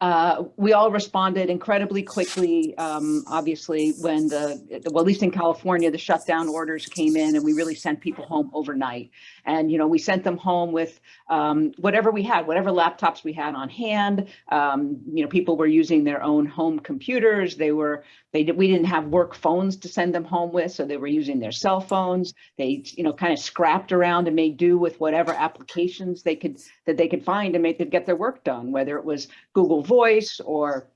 Uh, we all responded incredibly quickly, um, obviously, when the, well, at least in California, the shutdown orders came in and we really sent people home overnight. And, you know, we sent them home with um, whatever we had, whatever laptops we had on hand. Um, you know, people were using their own home computers. They were, they did, we didn't have work phones to send them home with, so they were using their cell phones. They, you know, kind of scrapped around and made do with whatever applications they could, that they could find to make, to get their work done, whether it was Google Voice or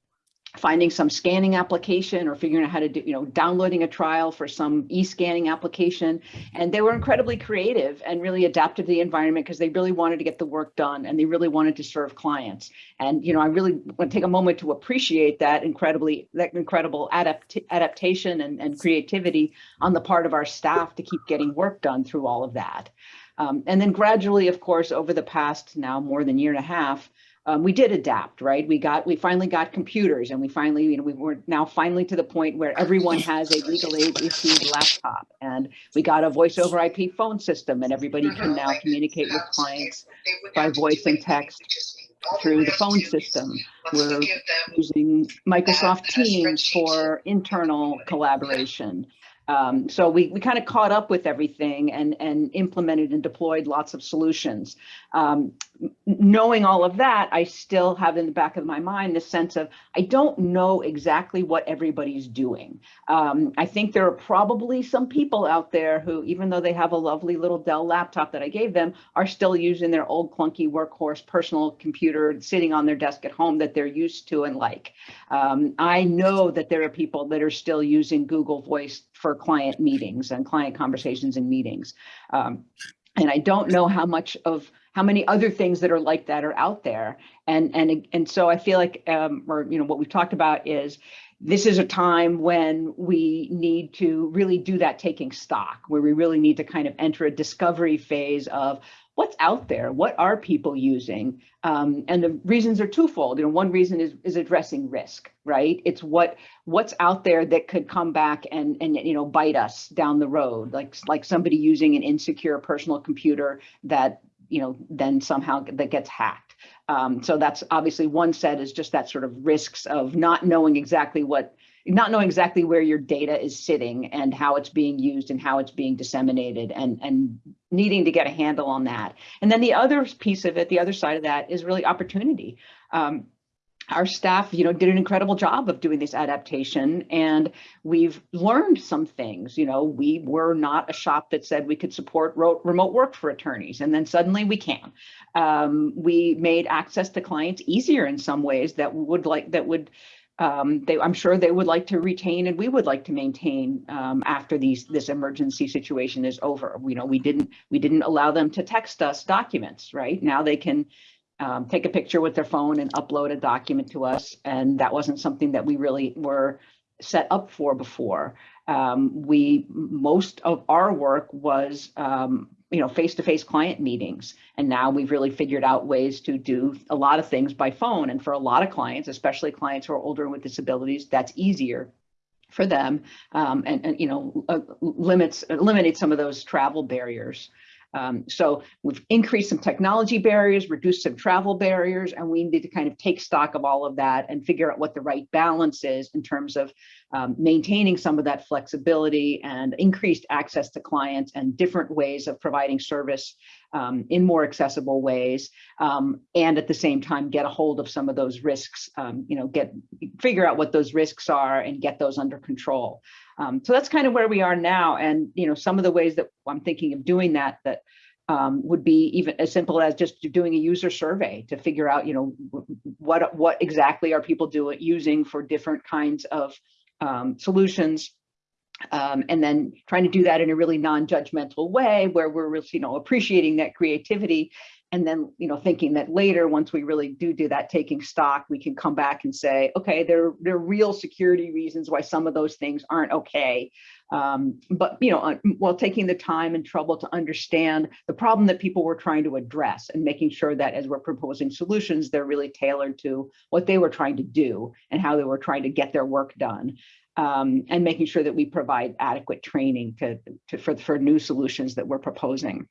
finding some scanning application or figuring out how to do, you know, downloading a trial for some e-scanning application. And they were incredibly creative and really adapted to the environment because they really wanted to get the work done and they really wanted to serve clients. And, you know, I really want to take a moment to appreciate that incredibly, that incredible adapt adaptation and, and creativity on the part of our staff to keep getting work done through all of that. Um, and then gradually, of course, over the past now more than year and a half, um, we did adapt, right? We got, we finally got computers and we finally, you know, we were now finally to the point where everyone has a legal aid issued laptop and we got a voice over IP phone system and everybody can now communicate with clients by voice and text through the phone system. We're using Microsoft Teams for internal collaboration. Um, so we, we kind of caught up with everything and, and implemented and deployed lots of solutions. Um, knowing all of that, I still have in the back of my mind this sense of I don't know exactly what everybody's doing. Um, I think there are probably some people out there who, even though they have a lovely little Dell laptop that I gave them, are still using their old clunky workhorse personal computer sitting on their desk at home that they're used to and like. Um, I know that there are people that are still using Google Voice for client meetings and client conversations and meetings. Um, and I don't know how much of how many other things that are like that are out there. And and and so I feel like um, or you know what we've talked about is this is a time when we need to really do that taking stock, where we really need to kind of enter a discovery phase of what's out there, what are people using, um, and the reasons are twofold. You know, one reason is is addressing risk, right? It's what what's out there that could come back and and you know bite us down the road, like like somebody using an insecure personal computer that you know then somehow that gets hacked. Um, so that's obviously one set is just that sort of risks of not knowing exactly what not knowing exactly where your data is sitting and how it's being used and how it's being disseminated and, and needing to get a handle on that. And then the other piece of it, the other side of that is really opportunity. Um, our staff, you know, did an incredible job of doing this adaptation and we've learned some things, you know, we were not a shop that said we could support remote work for attorneys and then suddenly we can. Um, we made access to clients easier in some ways that would like, that would um, they, I'm sure they would like to retain and we would like to maintain um, after these this emergency situation is over. You know, we didn't we didn't allow them to text us documents, right? Now they can um, take a picture with their phone and upload a document to us. And that wasn't something that we really were set up for before. Um, we most of our work was um, you know, face-to-face -face client meetings. And now we've really figured out ways to do a lot of things by phone. And for a lot of clients, especially clients who are older and with disabilities, that's easier for them um, and, and, you know, uh, limits, eliminate some of those travel barriers. Um, so we've increased some technology barriers, reduced some travel barriers, and we need to kind of take stock of all of that and figure out what the right balance is in terms of um, maintaining some of that flexibility and increased access to clients and different ways of providing service um, in more accessible ways. Um, and at the same time, get a hold of some of those risks, um, you know, get figure out what those risks are and get those under control. Um, so that's kind of where we are now. And, you know, some of the ways that I'm thinking of doing that, that um, would be even as simple as just doing a user survey to figure out, you know, what what exactly are people doing using for different kinds of um, solutions. Um, and then trying to do that in a really non-judgmental way where we're really, you know, appreciating that creativity and then you know thinking that later once we really do do that taking stock we can come back and say okay there there are real security reasons why some of those things aren't okay. Um, but you know while taking the time and trouble to understand the problem that people were trying to address and making sure that as we're proposing solutions they're really tailored to what they were trying to do and how they were trying to get their work done um, and making sure that we provide adequate training to, to for, for new solutions that we're proposing.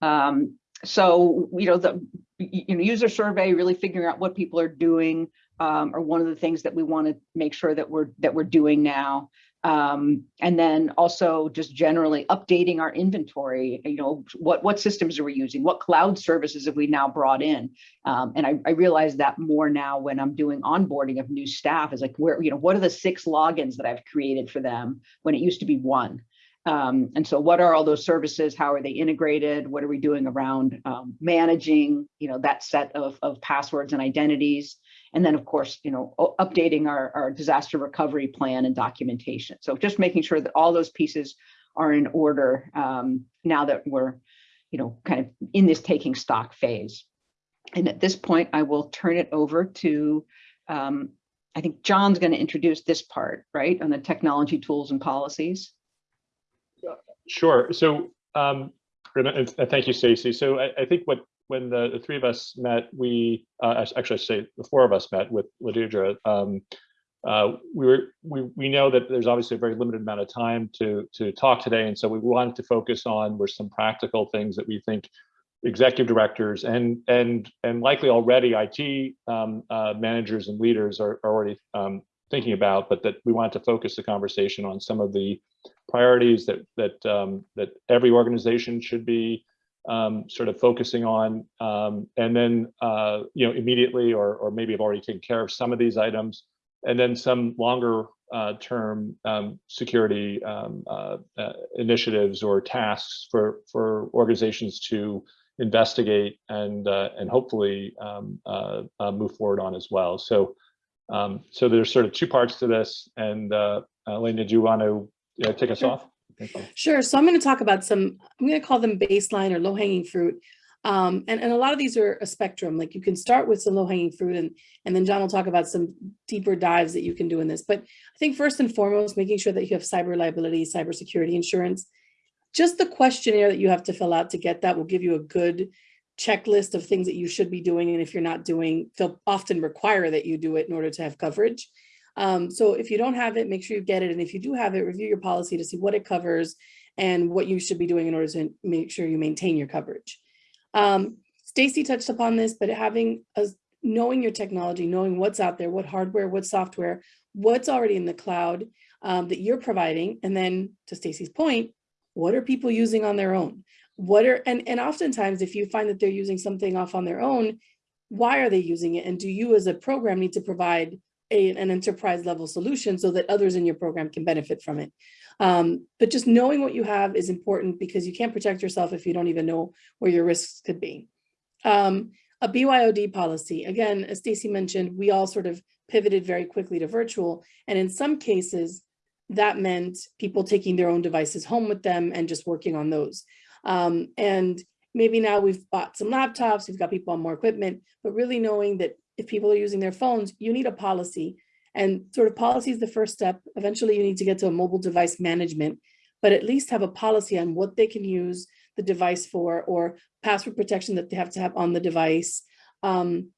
Um, so, you know, the, you know, user survey, really figuring out what people are doing um, are one of the things that we want to make sure that we're that we're doing now. Um, and then also just generally updating our inventory, you know, what, what systems are we using? What cloud services have we now brought in? Um, and I, I realize that more now when I'm doing onboarding of new staff is like, where, you know, what are the six logins that I've created for them when it used to be one? Um, and so what are all those services? How are they integrated? What are we doing around um, managing, you know, that set of, of passwords and identities? And then of course, you know, updating our, our disaster recovery plan and documentation. So just making sure that all those pieces are in order um, now that we're, you know, kind of in this taking stock phase. And at this point, I will turn it over to, um, I think John's going to introduce this part, right, on the technology tools and policies. Sure. So, um, thank you, Stacy. So I, I, think what when the, the, three of us met, we uh, actually I say the four of us met with Ladudra. Um, uh, we were we we know that there's obviously a very limited amount of time to to talk today, and so we wanted to focus on were some practical things that we think executive directors and and and likely already IT um, uh, managers and leaders are, are already um, thinking about, but that we wanted to focus the conversation on some of the priorities that that um, that every organization should be um, sort of focusing on, um, and then uh, you know immediately or or maybe have already taken care of some of these items, and then some longer uh, term um, security um, uh, uh, initiatives or tasks for for organizations to investigate and uh, and hopefully um, uh, move forward on as well. So. Um, so there's sort of two parts to this, and uh, Elena, do you want to yeah, take us sure. off. Sure. So I'm going to talk about some, I'm going to call them baseline or low hanging fruit. Um, and, and a lot of these are a spectrum, like you can start with some low hanging fruit and, and then John will talk about some deeper dives that you can do in this. But I think first and foremost, making sure that you have cyber liability, cybersecurity insurance, just the questionnaire that you have to fill out to get that will give you a good checklist of things that you should be doing. And if you're not doing, they'll often require that you do it in order to have coverage. Um, so if you don't have it, make sure you get it. And if you do have it, review your policy to see what it covers and what you should be doing in order to make sure you maintain your coverage. Um, Stacy touched upon this, but having a, knowing your technology, knowing what's out there, what hardware, what software, what's already in the cloud um, that you're providing. And then to Stacy's point, what are people using on their own? What are, and, and oftentimes if you find that they're using something off on their own, why are they using it? And do you as a program need to provide a, an enterprise level solution so that others in your program can benefit from it. Um, but just knowing what you have is important because you can't protect yourself if you don't even know where your risks could be. Um, a BYOD policy, again, as Stacy mentioned, we all sort of pivoted very quickly to virtual. And in some cases, that meant people taking their own devices home with them and just working on those. Um, and maybe now we've bought some laptops, we've got people on more equipment, but really knowing that if people are using their phones, you need a policy. And sort of policy is the first step. Eventually you need to get to a mobile device management, but at least have a policy on what they can use the device for or password protection that they have to have on the device. Um,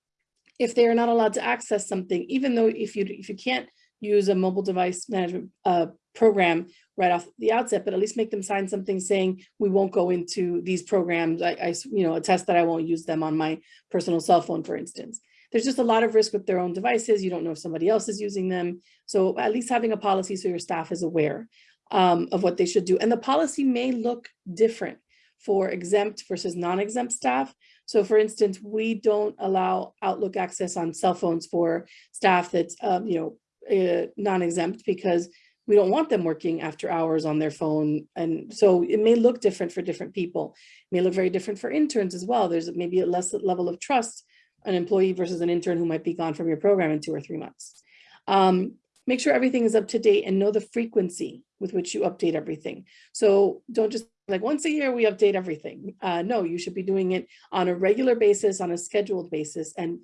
if they are not allowed to access something, even though if you if you can't use a mobile device management uh, program right off the outset, but at least make them sign something saying we won't go into these programs. I, I you know, attest that I won't use them on my personal cell phone, for instance there's just a lot of risk with their own devices. You don't know if somebody else is using them. So at least having a policy so your staff is aware um, of what they should do. And the policy may look different for exempt versus non-exempt staff. So for instance, we don't allow Outlook access on cell phones for staff that's, um, you know, uh, non-exempt because we don't want them working after hours on their phone. And so it may look different for different people. It may look very different for interns as well. There's maybe a less level of trust an employee versus an intern who might be gone from your program in two or three months. Um, make sure everything is up to date and know the frequency with which you update everything. So don't just like once a year we update everything. Uh, no, you should be doing it on a regular basis, on a scheduled basis. And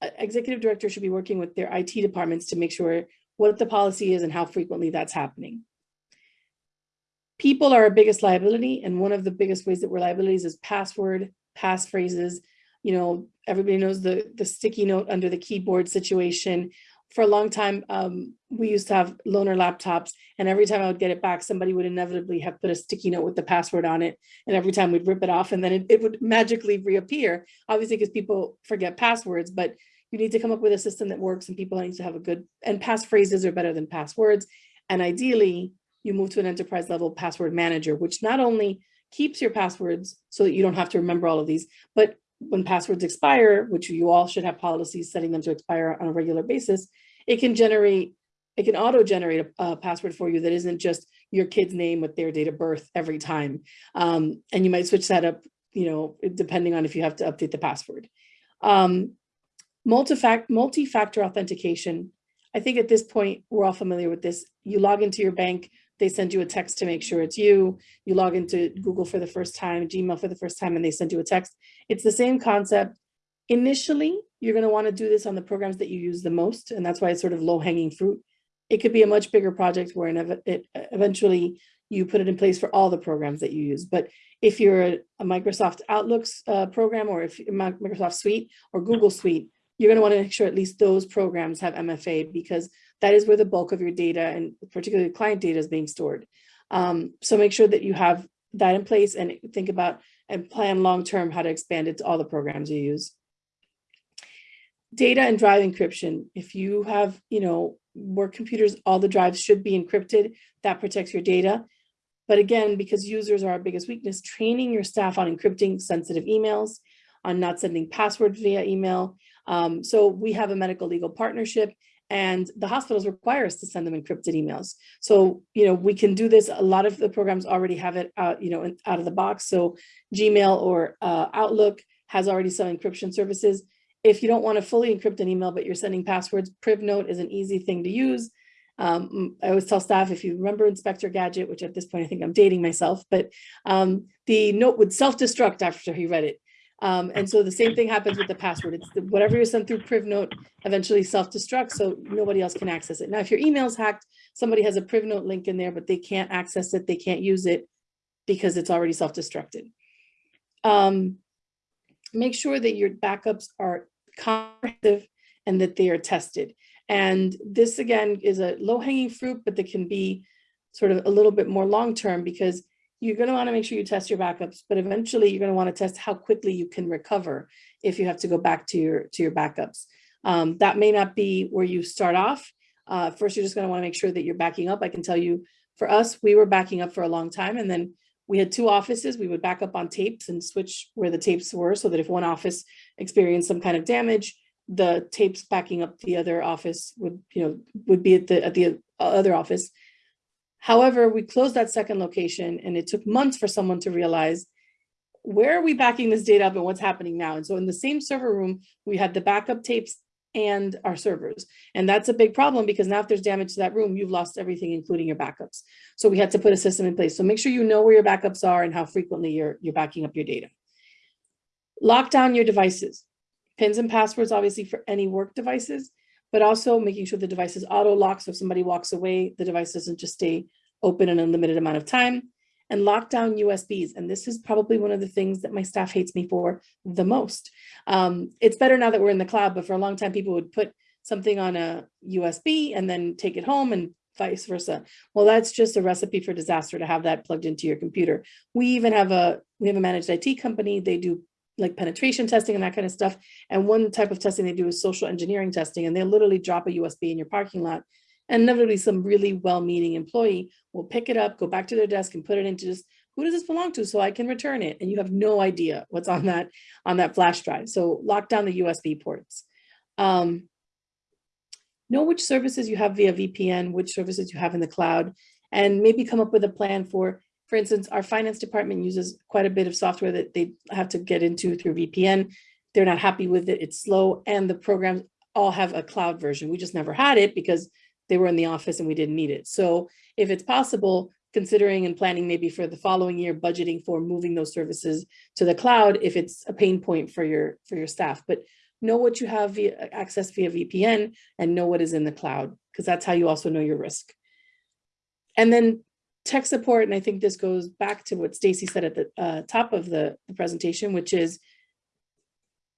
uh, executive director should be working with their IT departments to make sure what the policy is and how frequently that's happening. People are our biggest liability. And one of the biggest ways that we're liabilities is password, passphrases, you know, everybody knows the, the sticky note under the keyboard situation. for a long time, um, we used to have loaner laptops and every time I would get it back, somebody would inevitably have put a sticky note with the password on it. And every time we'd rip it off and then it, it would magically reappear, obviously because people forget passwords, but you need to come up with a system that works and people need to have a good, and passphrases are better than passwords. And ideally, you move to an enterprise level password manager, which not only keeps your passwords so that you don't have to remember all of these, but when passwords expire, which you all should have policies setting them to expire on a regular basis, it can generate, it can auto-generate a, a password for you that isn't just your kid's name with their date of birth every time. Um, and you might switch that up, you know, depending on if you have to update the password. Um, multi-factor authentication. I think at this point, we're all familiar with this. You log into your bank, they send you a text to make sure it's you. You log into Google for the first time, Gmail for the first time, and they send you a text. It's the same concept. Initially, you're going to want to do this on the programs that you use the most, and that's why it's sort of low hanging fruit. It could be a much bigger project where it, eventually you put it in place for all the programs that you use. But if you're a, a Microsoft Outlooks uh, program or if Microsoft Suite or Google Suite, you're going to want to make sure at least those programs have MFA because that is where the bulk of your data and particularly client data is being stored. Um, so make sure that you have that in place and think about and plan long-term how to expand it to all the programs you use. Data and drive encryption. If you have, you know, work computers, all the drives should be encrypted. That protects your data. But again, because users are our biggest weakness, training your staff on encrypting sensitive emails, on not sending passwords via email. Um, so we have a medical legal partnership and the hospitals require us to send them encrypted emails. So, you know, we can do this. A lot of the programs already have it out, you know, out of the box. So Gmail or uh, Outlook has already some encryption services. If you don't want to fully encrypt an email, but you're sending passwords, PrivNote is an easy thing to use. Um, I always tell staff, if you remember Inspector Gadget, which at this point I think I'm dating myself, but um, the note would self-destruct after he read it. Um, and so the same thing happens with the password. It's the, whatever you send through PrivNote eventually self-destructs, so nobody else can access it. Now, if your email's hacked, somebody has a PrivNote link in there, but they can't access it, they can't use it because it's already self-destructed. Um, make sure that your backups are comprehensive and that they are tested. And this again is a low-hanging fruit, but that can be sort of a little bit more long-term because you're going to want to make sure you test your backups, but eventually you're going to want to test how quickly you can recover if you have to go back to your to your backups. Um, that may not be where you start off. Uh, first, you're just going to want to make sure that you're backing up. I can tell you for us, we were backing up for a long time and then we had two offices. We would back up on tapes and switch where the tapes were so that if one office experienced some kind of damage, the tapes backing up the other office would, you know, would be at the at the other office. However, we closed that second location and it took months for someone to realize where are we backing this data up and what's happening now? And so in the same server room, we had the backup tapes and our servers. And that's a big problem because now if there's damage to that room, you've lost everything, including your backups. So we had to put a system in place. So make sure you know where your backups are and how frequently you're, you're backing up your data. Lock down your devices. Pins and passwords, obviously for any work devices, but also making sure the device is auto locked. So if somebody walks away, the device doesn't just stay open an unlimited amount of time and lock down USBs. And this is probably one of the things that my staff hates me for the most. Um, it's better now that we're in the cloud, but for a long time, people would put something on a USB and then take it home and vice versa. Well, that's just a recipe for disaster to have that plugged into your computer. We even have a, we have a managed IT company. They do like penetration testing and that kind of stuff. And one type of testing they do is social engineering testing, and they literally drop a USB in your parking lot. And inevitably some really well-meaning employee will pick it up, go back to their desk and put it into just, who does this belong to so I can return it? And you have no idea what's on that, on that flash drive. So lock down the USB ports. Um, know which services you have via VPN, which services you have in the cloud, and maybe come up with a plan for for instance, our finance department uses quite a bit of software that they have to get into through VPN. They're not happy with it. It's slow and the programs all have a cloud version. We just never had it because they were in the office and we didn't need it. So if it's possible, considering and planning maybe for the following year, budgeting for moving those services to the cloud if it's a pain point for your for your staff. But know what you have via access via VPN and know what is in the cloud, because that's how you also know your risk. And then tech support, and I think this goes back to what Stacy said at the uh, top of the, the presentation, which is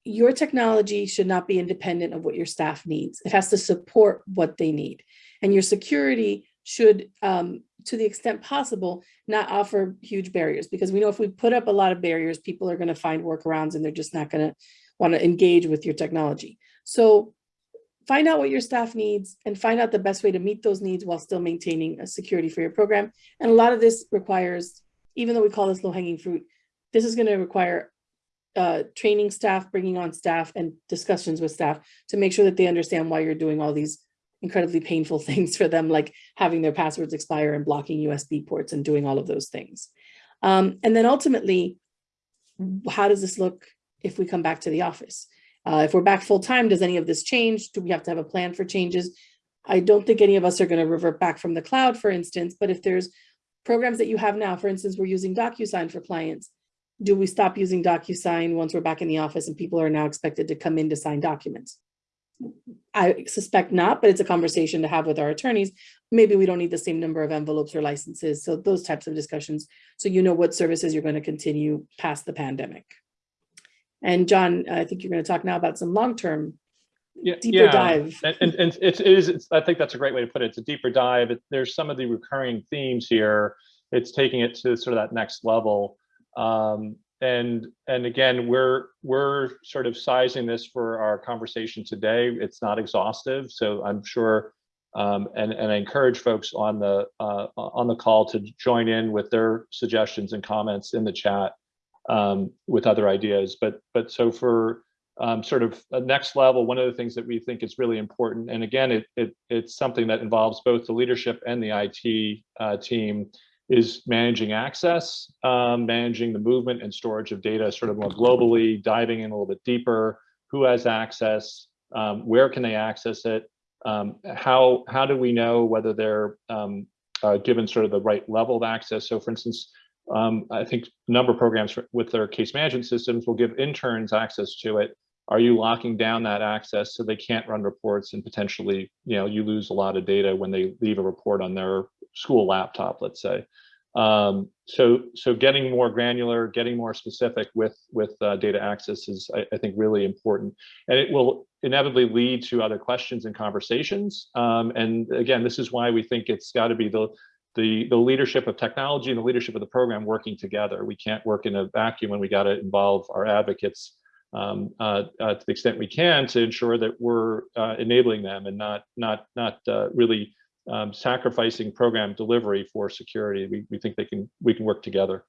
your technology should not be independent of what your staff needs. It has to support what they need. And your security should, um, to the extent possible, not offer huge barriers because we know if we put up a lot of barriers, people are going to find workarounds and they're just not going to want to engage with your technology. So find out what your staff needs and find out the best way to meet those needs while still maintaining a security for your program. And a lot of this requires, even though we call this low hanging fruit, this is going to require uh, training staff, bringing on staff and discussions with staff to make sure that they understand why you're doing all these incredibly painful things for them, like having their passwords expire and blocking USB ports and doing all of those things. Um, and then ultimately, how does this look if we come back to the office? Uh, if we're back full time, does any of this change? Do we have to have a plan for changes? I don't think any of us are going to revert back from the cloud, for instance, but if there's programs that you have now, for instance, we're using DocuSign for clients. Do we stop using DocuSign once we're back in the office and people are now expected to come in to sign documents? I suspect not, but it's a conversation to have with our attorneys. Maybe we don't need the same number of envelopes or licenses. So those types of discussions. So you know what services you're going to continue past the pandemic. And John, I think you're going to talk now about some long-term Yeah, deeper yeah. dive. And, and, and it's, it is, I think that's a great way to put it. It's a deeper dive. It, there's some of the recurring themes here. It's taking it to sort of that next level. Um, and, and again, we're, we're sort of sizing this for our conversation today. It's not exhaustive. So I'm sure, um, and, and I encourage folks on the, uh, on the call to join in with their suggestions and comments in the chat um, with other ideas. But, but so for, um, sort of a next level, one of the things that we think is really important, and again, it, it it's something that involves both the leadership and the IT uh, team, is managing access, um, managing the movement and storage of data sort of more globally, diving in a little bit deeper, who has access, um, where can they access it, um, how, how do we know whether they're um, uh, given sort of the right level of access? So for instance, um, I think a number of programs for, with their case management systems will give interns access to it. Are you locking down that access so they can't run reports and potentially, you know, you lose a lot of data when they leave a report on their school laptop, let's say. Um, so, so getting more granular, getting more specific with with uh, data access is, I, I, think, really important, and it will inevitably lead to other questions and conversations. Um, and again, this is why we think it's got to be the the the leadership of technology and the leadership of the program working together. We can't work in a vacuum, and we got to involve our advocates um, uh, uh, to the extent we can to ensure that we're uh, enabling them and not not not uh, really um, sacrificing program delivery for security. We, we think they can we can work together.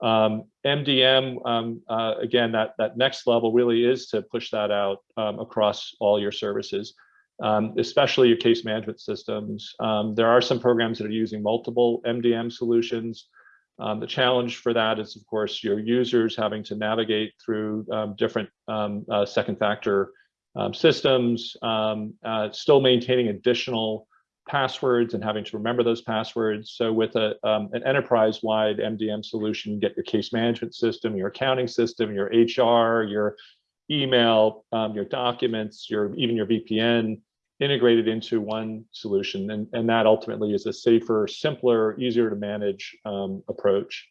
Um, MDM um, uh, again that that next level really is to push that out um, across all your services. Um, especially your case management systems. Um, there are some programs that are using multiple MDM solutions. Um, the challenge for that is, of course, your users having to navigate through um, different um, uh, second factor um, systems, uh, still maintaining additional passwords and having to remember those passwords. So with a, an enterprise-wide MDM solution, you get your case management system, your accounting system, your HR, your email, your documents, your even your VPN, integrated into one solution. And, and that ultimately is a safer, simpler, easier to manage um, approach.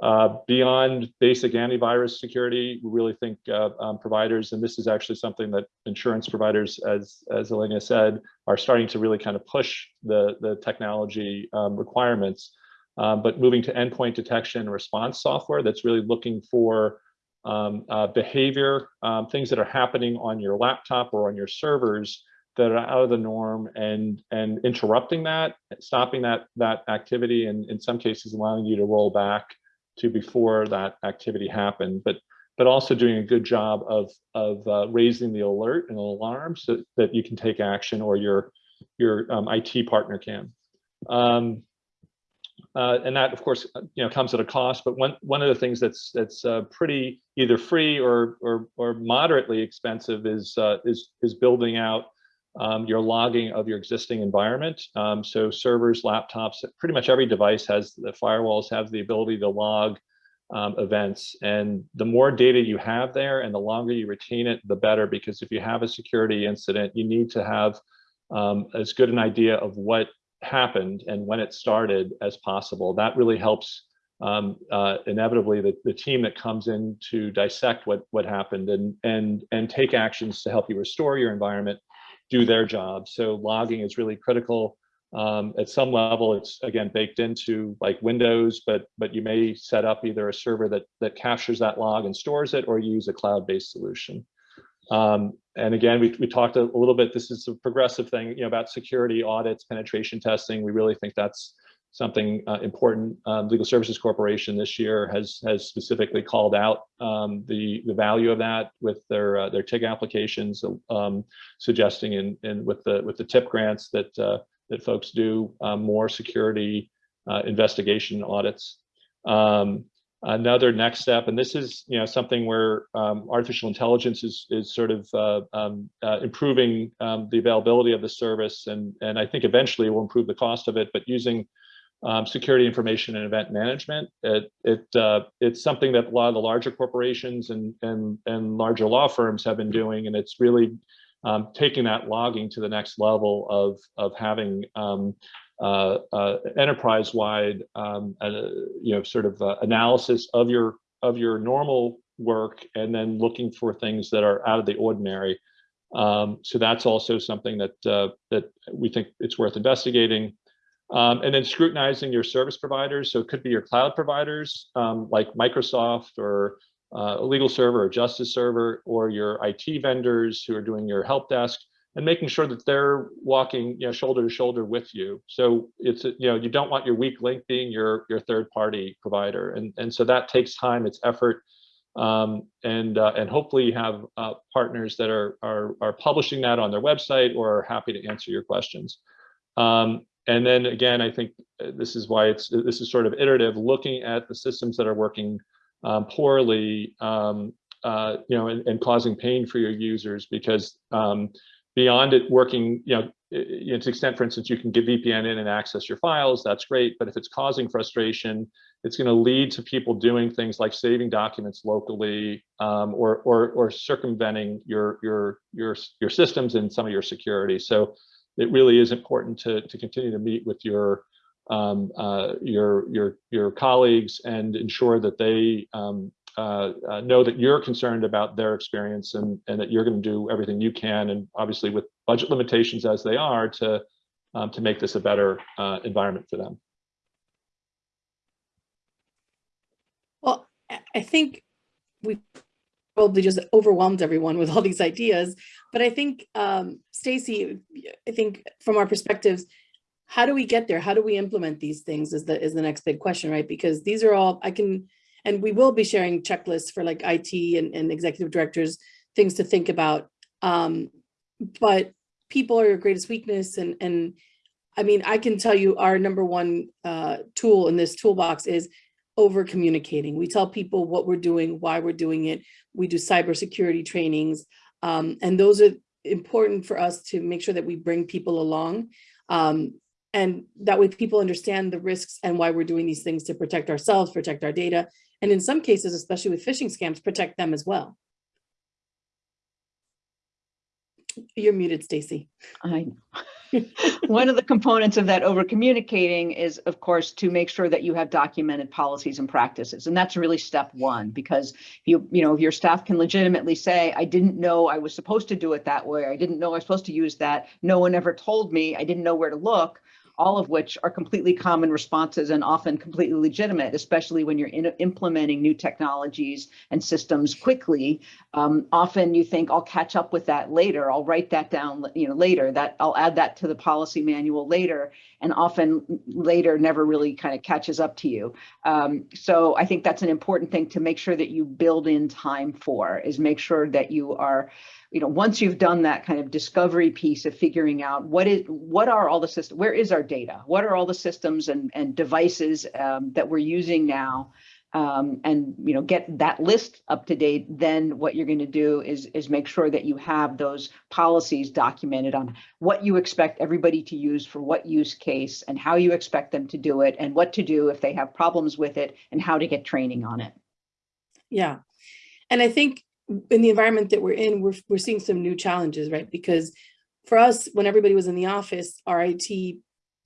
Uh, beyond basic antivirus security, we really think uh, um, providers, and this is actually something that insurance providers, as, as Elena said, are starting to really kind of push the, the technology um, requirements. Um, but moving to endpoint detection and response software that's really looking for um, uh, behavior, um, things that are happening on your laptop or on your servers that are out of the norm and and interrupting that, stopping that that activity, and in some cases allowing you to roll back to before that activity happened. But but also doing a good job of of uh, raising the alert and alarm so that you can take action or your your um, IT partner can. Um, uh, and that, of course, you know, comes at a cost. But one one of the things that's that's uh, pretty either free or or or moderately expensive is uh, is is building out um, your logging of your existing environment. Um, so servers, laptops, pretty much every device has the firewalls have the ability to log um, events. And the more data you have there and the longer you retain it, the better, because if you have a security incident, you need to have um, as good an idea of what happened and when it started as possible. That really helps um, uh, inevitably the, the team that comes in to dissect what what happened and and and take actions to help you restore your environment do their job. So logging is really critical. Um, at some level, it's again baked into like Windows, but but you may set up either a server that that captures that log and stores it, or use a cloud-based solution. Um, and again, we, we talked a little bit, this is a progressive thing, you know, about security audits, penetration testing. We really think that's something uh, important. Um, Legal Services Corporation this year has has specifically called out um, the the value of that with their uh, their TIG applications, um, suggesting in in with the with the TIG grants that uh, that folks do uh, more security uh, investigation audits. Um, another next step, and this is you know something where um, artificial intelligence is is sort of uh, um, uh, improving um, the availability of the service, and and I think eventually will improve the cost of it. But using um, security information and event management, it it uh, it's something that a lot of the larger corporations and and and larger law firms have been doing, and it's really um, taking that logging to the next level of of having um, uh, uh, enterprise-wide, um, uh, you know, sort of uh, analysis of your of your normal work, and then looking for things that are out of the ordinary. Um, so that's also something that uh, that we think it's worth investigating. Um, and then scrutinizing your service providers. So it could be your cloud providers um, like Microsoft or uh, LegalServer or JusticeServer, or your IT vendors who are doing your help desk and making sure that they're walking you know, shoulder to shoulder with you. So it's, you know, you don't want your weak link being your, your third party provider. And, and so that takes time, it's effort. Um, and, uh, and hopefully you have uh, partners that are, are, are publishing that on their website or are happy to answer your questions. Um, and then again, I think uh, this is why it's, this is sort of iterative, looking at the systems that are working um, poorly, um, uh, you know, and, and, causing pain for your users because um, beyond it working, you know, to the extent, for instance, you can get VPN in and access your files, that's great. But if it's causing frustration, it's going to lead to people doing things like saving documents locally um, or, or, or circumventing your, your, your, your systems and some of your security. So it really is important to, to continue to meet with your um, uh, your your your colleagues and ensure that they um, uh, uh, know that you're concerned about their experience and and that you're going to do everything you can and obviously with budget limitations as they are to um, to make this a better uh, environment for them. Well, I think we probably just overwhelmed everyone with all these ideas, but I think um, Stacy, I think from our perspectives, how do we get there? How do we implement these things is the is the next big question, right? Because these are all I can, and we will be sharing checklists for like IT and, and executive directors, things to think about. Um, but people are your greatest weakness. And, and I mean, I can tell you our number one uh, tool in this toolbox is over communicating. We tell people what we're doing, why we're doing it. We do cybersecurity trainings. Um, and those are important for us to make sure that we bring people along. Um, and that way people understand the risks and why we're doing these things to protect ourselves, protect our data, and in some cases, especially with phishing scams, protect them as well. You're muted, Stacy. I know. One of the components of that over communicating is, of course, to make sure that you have documented policies and practices. And that's really step one, because you, you know, your staff can legitimately say, I didn't know I was supposed to do it that way. I didn't know I was supposed to use that. No one ever told me. I didn't know where to look all of which are completely common responses and often completely legitimate, especially when you're in, implementing new technologies and systems quickly. Um, often you think I'll catch up with that later. I'll write that down, you know, later. That I'll add that to the policy manual later, and often later never really kind of catches up to you. Um, so I think that's an important thing to make sure that you build in time for. Is make sure that you are you know, once you've done that kind of discovery piece of figuring out what is, what are all the systems, where is our data? What are all the systems and, and devices um, that we're using now? Um, and, you know, get that list up to date, then what you're going to do is, is make sure that you have those policies documented on what you expect everybody to use for what use case and how you expect them to do it and what to do if they have problems with it and how to get training on it. Yeah. And I think in the environment that we're in, we're, we're seeing some new challenges, right? Because for us, when everybody was in the office, our IT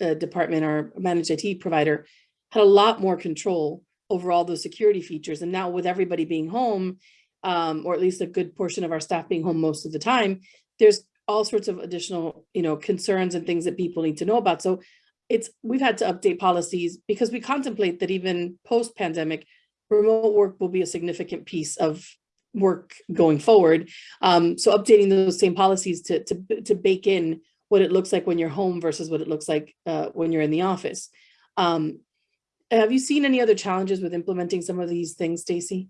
uh, department, our managed IT provider had a lot more control over all those security features. And now with everybody being home, um, or at least a good portion of our staff being home most of the time, there's all sorts of additional, you know, concerns and things that people need to know about. So it's, we've had to update policies because we contemplate that even post-pandemic, remote work will be a significant piece of work going forward. Um, so updating those same policies to, to, to bake in what it looks like when you're home versus what it looks like uh, when you're in the office. Um, have you seen any other challenges with implementing some of these things, Stacy?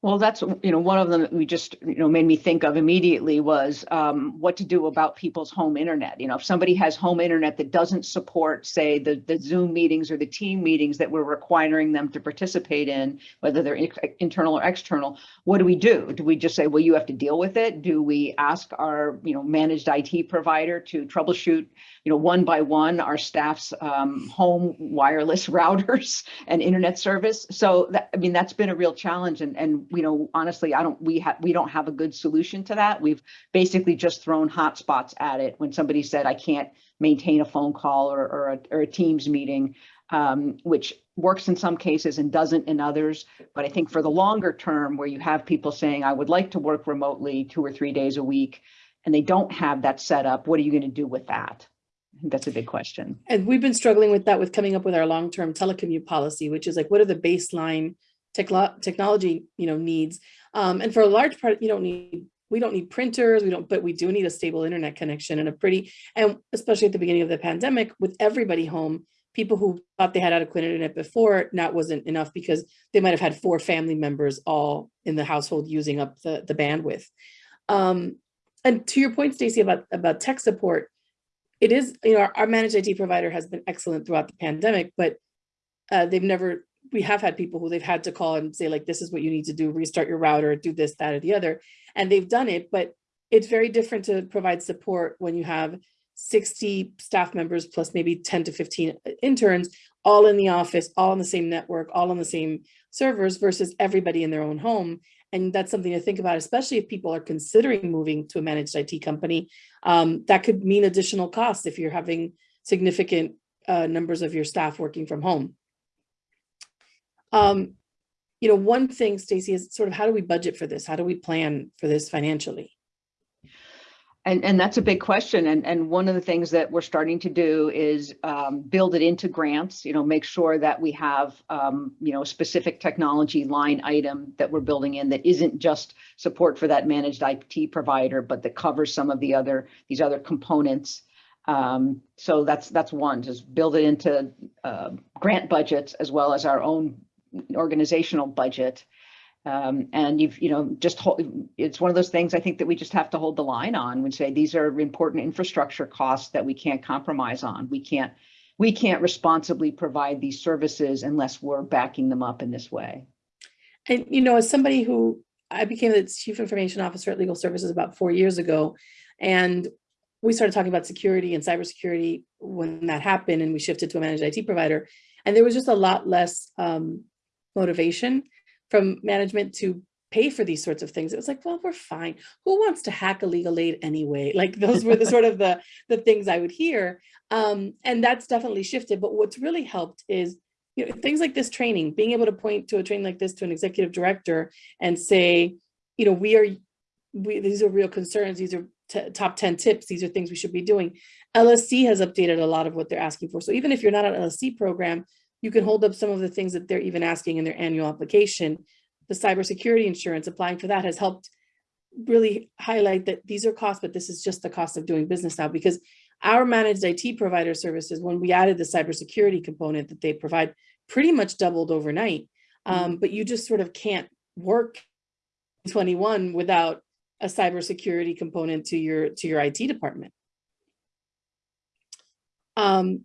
Well, that's, you know, one of them that we just, you know, made me think of immediately was um, what to do about people's home internet. You know, if somebody has home internet that doesn't support, say, the, the Zoom meetings or the team meetings that we're requiring them to participate in, whether they're in- internal or external, what do we do? Do we just say, well, you have to deal with it? Do we ask our, you know, managed IT provider to troubleshoot, you know, one by one, our staff's um, home wireless routers and internet service? So that, I mean, that's been a real challenge and, and you know, honestly, I don't, we have, we don't have a good solution to that. We've basically just thrown hotspots at it when somebody said, I can't maintain a phone call or, or a, or a Teams meeting, um, which works in some cases and doesn't in others. But I think for the longer term, where you have people saying, I would like to work remotely two or three days a week, and they don't have that set up, what are you going to do with that? That's a big question. And we've been struggling with that with coming up with our long-term telecommute policy, which is like, what are the baseline technology, you know, needs? Um, and for a large part, you don't need, we don't need printers, we don't, but we do need a stable internet connection and a pretty, and especially at the beginning of the pandemic, with everybody home, people who thought they had adequate internet before, not wasn't enough because they might have had four family members all in the household using up the, the bandwidth. Um, and to your point, Stacy, about, about tech support, it is, you know, our, our managed IT provider has been excellent throughout the pandemic, but uh, they've never, we have had people who they've had to call and say like, this is what you need to do, restart your router, do this, that, or the other. And they've done it, but it's very different to provide support when you have 60 staff members plus maybe 10 to 15 interns, all in the office, all on the same network, all on the same servers versus everybody in their own home. And that's something to think about, especially if people are considering moving to a managed IT company. Um, that could mean additional costs if you're having significant uh, numbers of your staff working from home. Um, you know, one thing, Stacy, is sort of how do we budget for this? How do we plan for this financially? And, and that's a big question. And, and one of the things that we're starting to do is um, build it into grants, you know, make sure that we have, um, you know, a specific technology line item that we're building in that isn't just support for that managed IT provider, but that covers some of the other, these other components. Um, so that's, that's one, just build it into uh, grant budgets as well as our own organizational budget. Um, and you've, you know, just it's one of those things I think that we just have to hold the line on and say these are important infrastructure costs that we can't compromise on. We can't, we can't responsibly provide these services unless we're backing them up in this way. And, you know, as somebody who, I became the chief information officer at Legal Services about four years ago, and we started talking about security and cybersecurity when that happened and we shifted to a managed IT provider. And there was just a lot less um, motivation from management to pay for these sorts of things. It was like, well, we're fine. Who wants to hack a legal aid anyway? Like those were the sort of the, the things I would hear. Um, and that's definitely shifted. But what's really helped is you know, things like this training, being able to point to a training like this to an executive director and say, you know, we are, we, these are real concerns. These are top 10 tips. These are things we should be doing. LSC has updated a lot of what they're asking for. So even if you're not an LSC program, you can hold up some of the things that they're even asking in their annual application. The cybersecurity insurance, applying for that has helped really highlight that these are costs, but this is just the cost of doing business now because our managed IT provider services, when we added the cybersecurity component that they provide, pretty much doubled overnight. Um, but you just sort of can't work 21 without a cybersecurity component to your to your IT department. Um,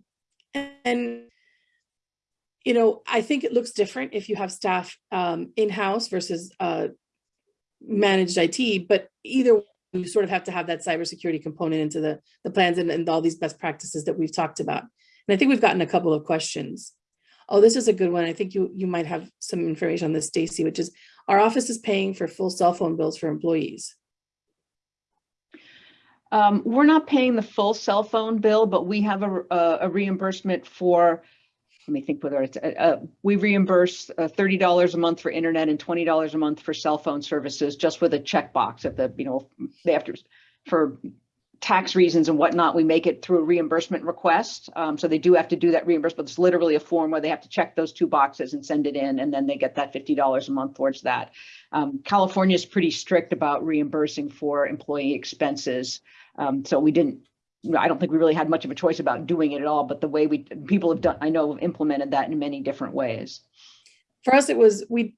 and you know, I think it looks different if you have staff um, in-house versus uh, managed IT, but either you sort of have to have that cybersecurity component into the, the plans and, and all these best practices that we've talked about. And I think we've gotten a couple of questions. Oh, this is a good one. I think you, you might have some information on this, Stacy, which is our office is paying for full cell phone bills for employees. Um, we're not paying the full cell phone bill, but we have a, a, a reimbursement for let me think whether it's, uh, uh, we reimburse uh, thirty dollars a month for internet and twenty dollars a month for cell phone services, just with a checkbox at the, you know, they have to, for tax reasons and whatnot, we make it through a reimbursement request. Um, so they do have to do that reimbursement. It's literally a form where they have to check those two boxes and send it in, and then they get that fifty dollars a month towards that. Um, California is pretty strict about reimbursing for employee expenses. Um, so we didn't, I don't think we really had much of a choice about doing it at all, but the way we, people have done, I know have implemented that in many different ways. For us, it was, we,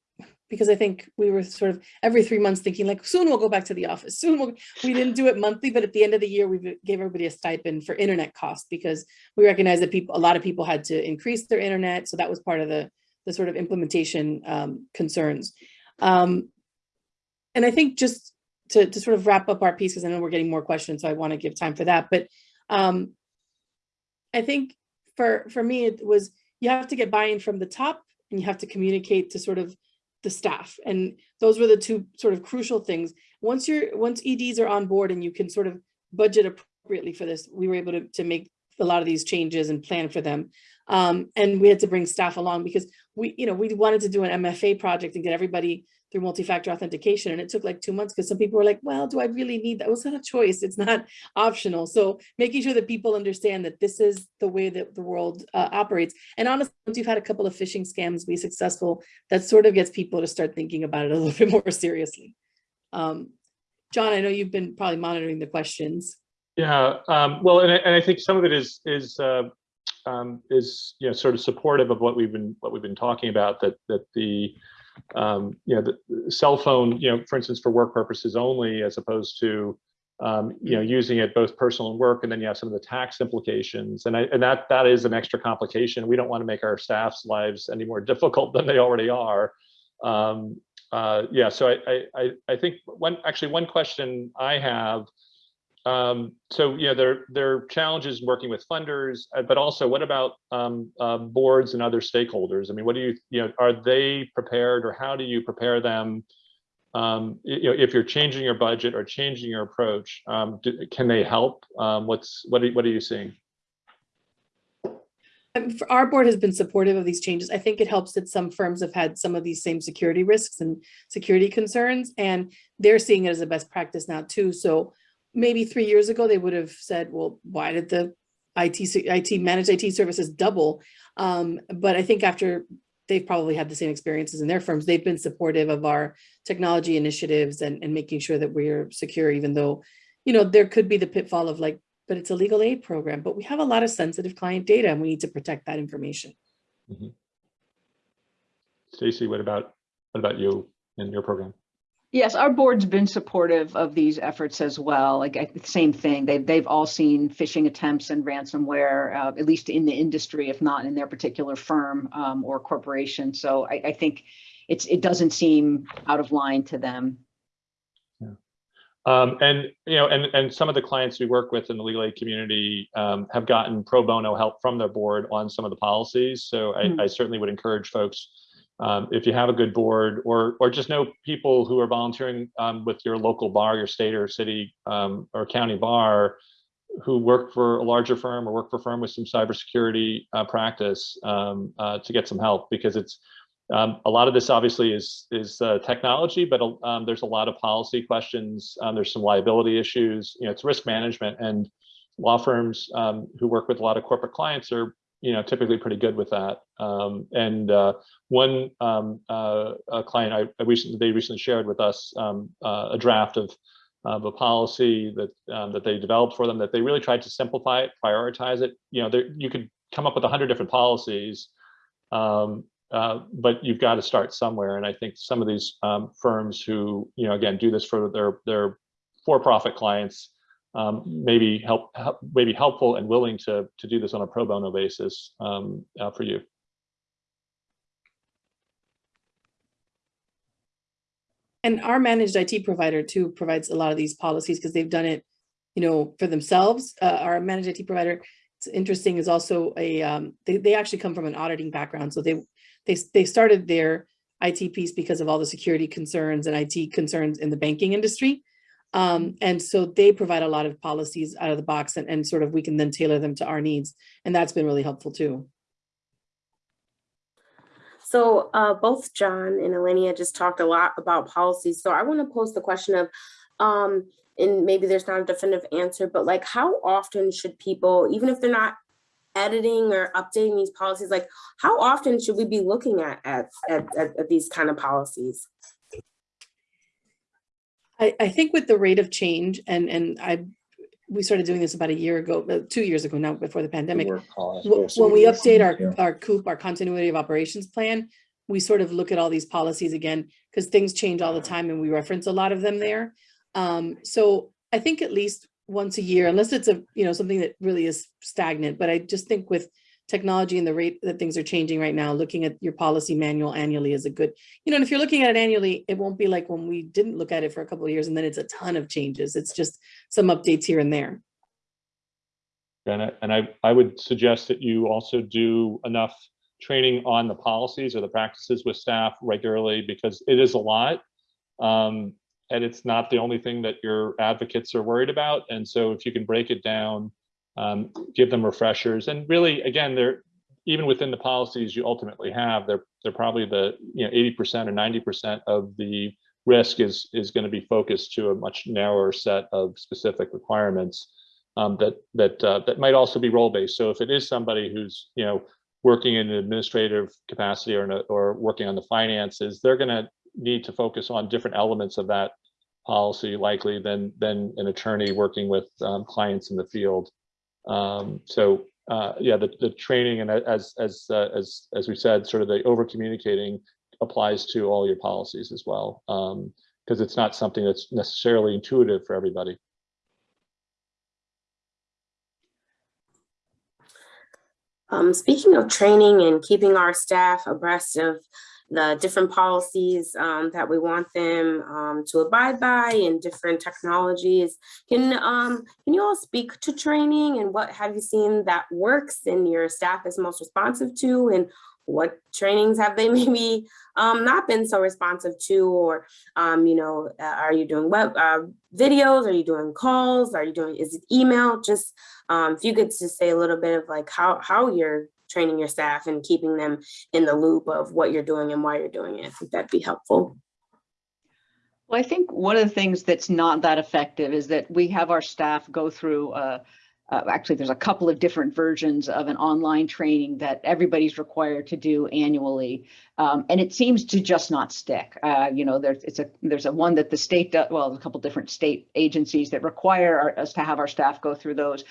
because I think we were sort of every three months thinking like, soon we'll go back to the office, soon we'll, we didn't do it monthly, but at the end of the year, we gave everybody a stipend for internet costs because we recognized that people, a lot of people had to increase their internet. So that was part of the, the sort of implementation um, concerns. Um, and I think just to, to sort of wrap up our piece, because I know we're getting more questions, so I want to give time for that. But um, I think for, for me, it was, you have to get buy-in from the top and you have to communicate to sort of the staff. And those were the two sort of crucial things. Once you're, once EDs are on board and you can sort of budget appropriately for this, we were able to, to make a lot of these changes and plan for them. Um, and we had to bring staff along because we, you know, we wanted to do an MFA project and get everybody through multi-factor authentication. And it took like two months because some people were like, well, do I really need that? Well, it's not a choice. It's not optional. So making sure that people understand that this is the way that the world uh, operates. And honestly, once you've had a couple of phishing scams be successful, that sort of gets people to start thinking about it a little bit more seriously. Um, John, I know you've been probably monitoring the questions. Yeah, um, well, and I, and I think some of it is is uh, um, is you know sort of supportive of what we've been what we've been talking about that that the um, you know the cell phone you know for instance for work purposes only as opposed to um, you know using it both personal and work and then you have some of the tax implications and I, and that that is an extra complication. We don't want to make our staff's lives any more difficult than they already are. Um, uh, yeah, so I, I I think one actually one question I have um, so, you know, there, there are challenges working with funders, uh, but also what about um, uh, boards and other stakeholders? I mean, what do you, you know, are they prepared or how do you prepare them? Um, you know, if you're changing your budget or changing your approach, um, do, can they help? Um, what's, what are, what are you seeing? Um, Our board has been supportive of these changes. I think it helps that some firms have had some of these same security risks and security concerns, and they're seeing it as a best practice now too. So maybe three years ago, they would have said, well, why did the IT, IT managed IT services double? Um, but I think after they've probably had the same experiences in their firms, they've been supportive of our technology initiatives and, and making sure that we're secure, even though, you know, there could be the pitfall of like, but it's a legal aid program, but we have a lot of sensitive client data and we need to protect that information. Stacy, what about, what about you and your program? Yes, our board's been supportive of these efforts as well. Like, I- same thing. They've, they've all seen phishing attempts and ransomware, uh, at least in the industry, if not in their particular firm um, or corporation. So I, I think it's, it doesn't seem out of line to them. Um, and, you know, and, and some of the clients we work with in the legal aid community um, have gotten pro bono help from their board on some of the policies. So I, Hmm. I certainly would encourage folks, um, if you have a good board or, or just know people who are volunteering um, with your local bar, your state or city um, or county bar, who work for a larger firm or work for a firm with some cybersecurity uh, practice um, uh, to get some help because it's, um, a lot of this obviously is is uh, technology, but um, there's a lot of policy questions. There's some liability issues. You know, it's risk management, and law firms who work with a lot of corporate clients are you know typically pretty good with that. Um, and uh, one um, uh, client I, I recently they recently shared with us um, uh, a draft of of a policy that um, that they developed for them that they really tried to simplify it, prioritize it. You know, there, you could come up with a hundred different policies. Um, uh, but you've got to start somewhere. And I think some of these um, firms who, you know, again, do this for their their for-profit clients, um, maybe help, help, maybe helpful and willing to to do this on a pro bono basis um, uh, for you. And our managed IT provider too provides a lot of these policies because they've done it, you know, for themselves. Uh, our managed IT provider, it's interesting, is also a, um, they, they actually come from an auditing background. So they, they, they started their IT piece because of all the security concerns and IT concerns in the banking industry. Um, and so they provide a lot of policies out of the box and, and sort of we can then tailor them to our needs. And that's been really helpful too. So uh, both John and Elenia just talked a lot about policies. So I want to pose the question of, um, and maybe there's not a definitive answer, but like how often should people, even if they're not editing or updating these policies, like how often should we be looking at at, at, at, at these kind of policies? I, I think with the rate of change and, and I, we started doing this about a year ago, uh, two years ago now, before the pandemic. When we update Yeah. our, our COOP, our continuity of operations plan, we sort of look at all these policies again, because things change all the time and we reference a lot of them there. Um, so I think at least once a year, unless it's a, you know, something that really is stagnant, but I just think with technology and the rate that things are changing right now, looking at your policy manual annually is a good, you know, and if you're looking at it annually, it won't be like when we didn't look at it for a couple of years and then it's a ton of changes. It's just some updates here and there. And I, and I, I would suggest that you also do enough training on the policies or the practices with staff regularly because it is a lot. Um, and it's not the only thing that your advocates are worried about. And so if you can break it down, um, give them refreshers and really, again, they're, even within the policies you ultimately have, they're, they're probably the, you know, 80% or 90% of the risk is, is going to be focused to a much narrower set of specific requirements um, that that uh, that might also be role based. So if it is somebody who's you know working in an administrative capacity or a, or working on the finances, they're going to need to focus on different elements of that policy likely than than an attorney working with um, clients in the field. Um, so uh, yeah, the, the training and as as uh, as as we said, sort of the over communicating applies to all your policies as well because it's not something that's necessarily intuitive for everybody. Um, speaking of training and keeping our staff abreast of the different policies um, that we want them um, to abide by and different technologies, can um, can you all speak to training and what have you seen that works and your staff is most responsive to? And what trainings have they maybe um, not been so responsive to? Or um, you know uh, are you doing web uh, videos? Are you doing calls? Are you doing is it email? Just um, if you could just say a little bit of like how how you're training your staff and keeping them in the loop of what you're doing and why you're doing it i think that'd be helpful Well, I think one of the things that's not that effective is that we have our staff go through, uh, uh, actually, there's a couple of different versions of an online training that everybody's required to do annually. Um, and it seems to just not stick. Uh, you know, there's, it's a, there's a one that the state, does, well, a couple different state agencies that require our- us to have our staff go through those.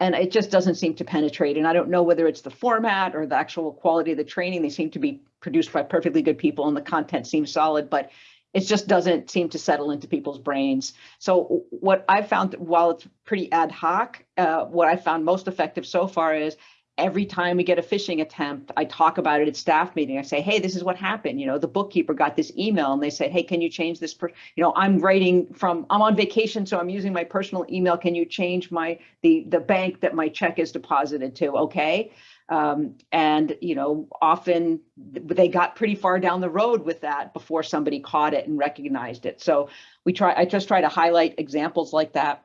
And it just doesn't seem to penetrate. And I don't know whether it's the format or the actual quality of the training. They seem to be produced by perfectly good people and the content seems solid, but it just doesn't seem to settle into people's brains. So what I found, while it's pretty ad hoc, uh, what I found most effective so far is every time we get a phishing attempt, I talk about it at staff meeting. I say, hey, this is what happened. You know, the bookkeeper got this email and they said, hey, can you change this? Per you know, I'm writing from, I'm on vacation, so I'm using my personal email. Can you change my, the, the bank that my check is deposited to? Okay. Um, and, you know, often they got pretty far down the road with that before somebody caught it and recognized it. So we try, I just try to highlight examples like that.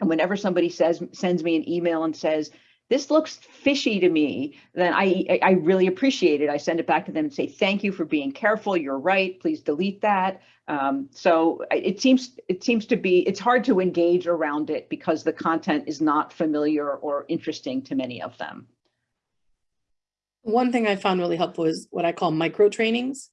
And whenever somebody says, sends me an email and says, this looks fishy to me, then I, I really appreciate it. I send it back to them and say, thank you for being careful. You're right. Please delete that. Um, so it seems it seems to be it's hard to engage around it because the content is not familiar or interesting to many of them. One thing I found really helpful is what I call micro trainings.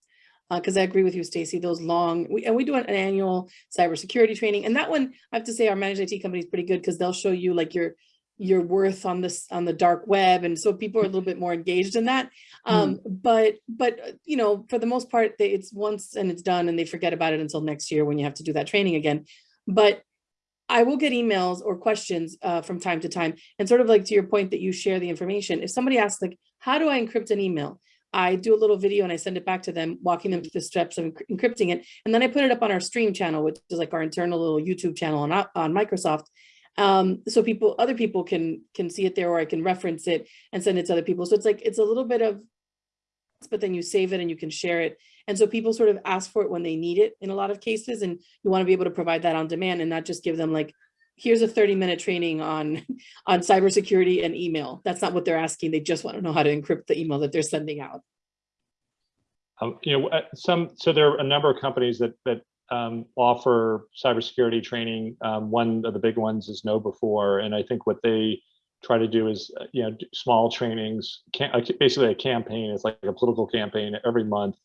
Because I agree with you, Stacy, those long, we, and we do an annual cybersecurity training. And that one, I have to say, our managed IT company is pretty good because they'll show you like your your worth on this on the dark web. And so people are a little bit more engaged in that. Um, But but uh, you know, for the most part, they, it's once and it's done and they forget about it until next year when you have to do that training again. But I will get emails or questions uh, from time to time. And sort of like to your point that you share the information, if somebody asks like, how do I encrypt an email? I do a little video and I send it back to them, walking them through the steps of encrypting it. And then I put it up on our stream channel, which is like our internal little YouTube channel on, on Microsoft. Um, so people, other people can, can see it there or I can reference it and send it to other people. So it's like, it's a little bit of, but then you save it and you can share it. And so people sort of ask for it when they need it in a lot of cases. And you want to be able to provide that on demand and not just give them like, here's a 30 minute training on, on cybersecurity and email. That's not what they're asking. They just want to know how to encrypt the email that they're sending out. um, you know, uh, some, so there are a number of companies that, that um, offer cybersecurity training. Um, one of the big ones is KnowBe4, and I think what they try to do is, uh, you know, small trainings, uh, basically a campaign. It's like a political campaign every month,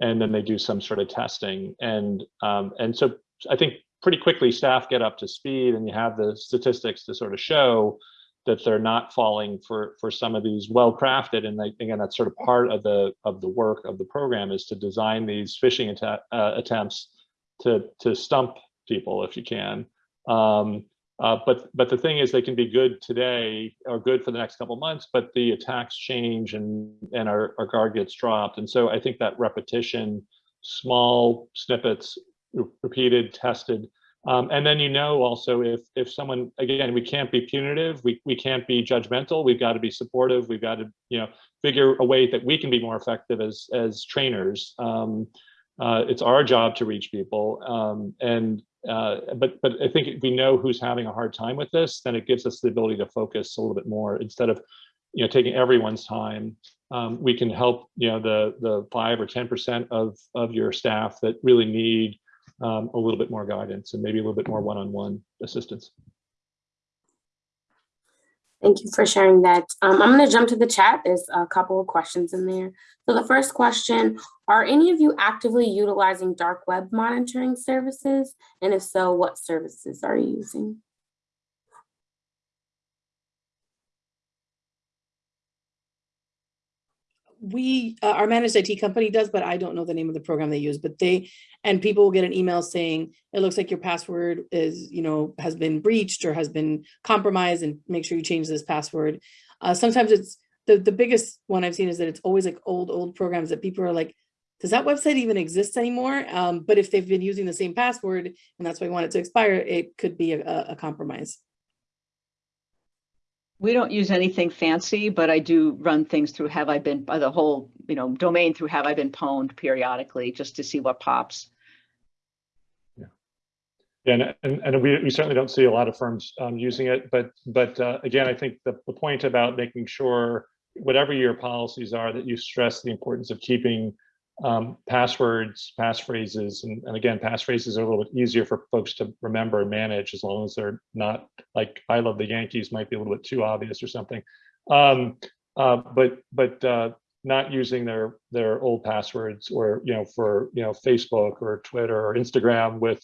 and then they do some sort of testing. And um, and so I think pretty quickly staff get up to speed, and you have the statistics to sort of show that they're not falling for for some of these well crafted and like, again that's sort of part of the of the work of the program is to design these phishing atta uh, attempts to to stump people if you can um, uh, but but the thing is they can be good today or good for the next couple months but the attacks change and and our, our guard gets dropped and so i think that repetition small snippets repeated tested um, and then you know also if if someone again we can't be punitive, we we can't be judgmental. We've got to be supportive. We've got to you know figure a way that we can be more effective as as trainers. Um, uh, it's our job to reach people. Um, and uh, but but I think if we know who's having a hard time with this, then it gives us the ability to focus a little bit more instead of you know taking everyone's time. Um, we can help you know the the five or ten percent of of your staff that really need um, a little bit more guidance and maybe a little bit more one-on-one assistance. Thank you for sharing that. Um, I'm going to jump to the chat. There's a couple of questions in there. So the first question, are any of you actively utilizing dark web monitoring services? And if so, what services are you using? We uh, our managed IT company does, but I don't know the name of the program they use. But they and people will get an email saying it looks like your password is you know has been breached or has been compromised, and make sure you change this password. Uh, sometimes it's the the biggest one I've seen is that it's always like old old programs that people are like, does that website even exist anymore? Um, but if they've been using the same password and that's why we want it to expire, it could be a, a compromise. We don't use anything fancy, but I do run things through have I been, by the whole, you know, domain through have I been pwned periodically just to see what pops. Yeah, and, and, and we, we certainly don't see a lot of firms um, using it, but but uh, again, I think the, the point about making sure whatever your policies are that you stress the importance of keeping um, passwords, passphrases, and, and again, passphrases are a little bit easier for folks to remember and manage as long as they're not like I love the Yankees might be a little bit too obvious or something. Um, uh, but but uh, not using their their old passwords or you know for you know Facebook or Twitter or Instagram with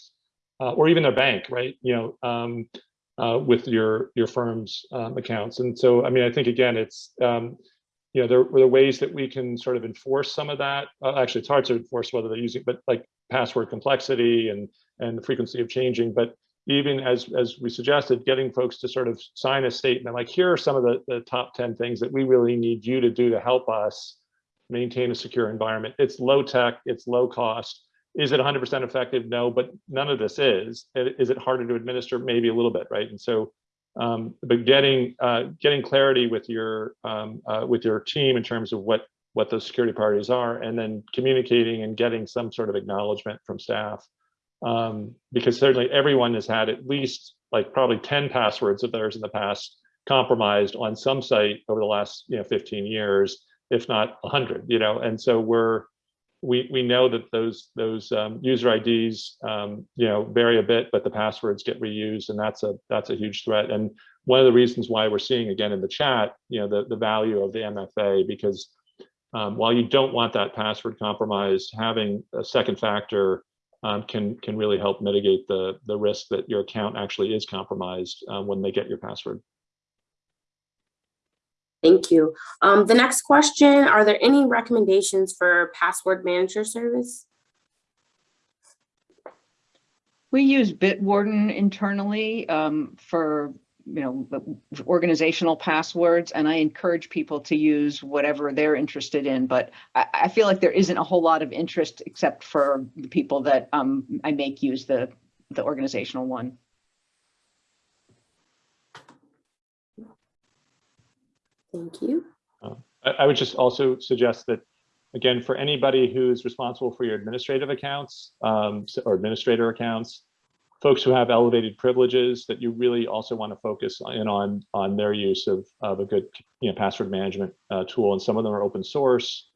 uh, or even their bank, right? You know, um, uh, with your your firm's um, accounts. And so, I mean, I think again, it's um, you know, there were ways that we can sort of enforce some of that. Uh, actually, it's hard to enforce whether they're using, but like password complexity and and the frequency of changing. But even as as we suggested, getting folks to sort of sign a statement like, here are some of the, the top 10 things that we really need you to do to help us maintain a secure environment. It's low tech, it's low cost. Is it 100% effective? No, but none of this is. Is it harder to administer? Maybe a little bit, right? And so um, but getting uh, getting clarity with your um, uh, with your team in terms of what what those security priorities are, and then communicating and getting some sort of acknowledgement from staff, um, because certainly everyone has had at least like probably 10 passwords of theirs in the past compromised on some site over the last you know 15 years, if not 100, you know, and so we're we we know that those those um, user IDs um, you know vary a bit, but the passwords get reused, and that's a that's a huge threat. And one of the reasons why we're seeing again in the chat, you know, the the value of the MFA because um, while you don't want that password compromised, having a second factor um, can can really help mitigate the the risk that your account actually is compromised uh, when they get your password. Thank you. Um, the next question, are there any recommendations for password manager service? We use Bitwarden internally um, for, you know, organizational passwords, and I encourage people to use whatever they're interested in. But I, I feel like there isn't a whole lot of interest except for the people that um, I make use the the organizational one. Thank you. Uh, I, I would just also suggest that, again, for anybody who's responsible for your administrative accounts um, or administrator accounts, folks who have elevated privileges, that you really also want to focus in on on their use of, of a good you know, password management uh, tool. And some of them are open source.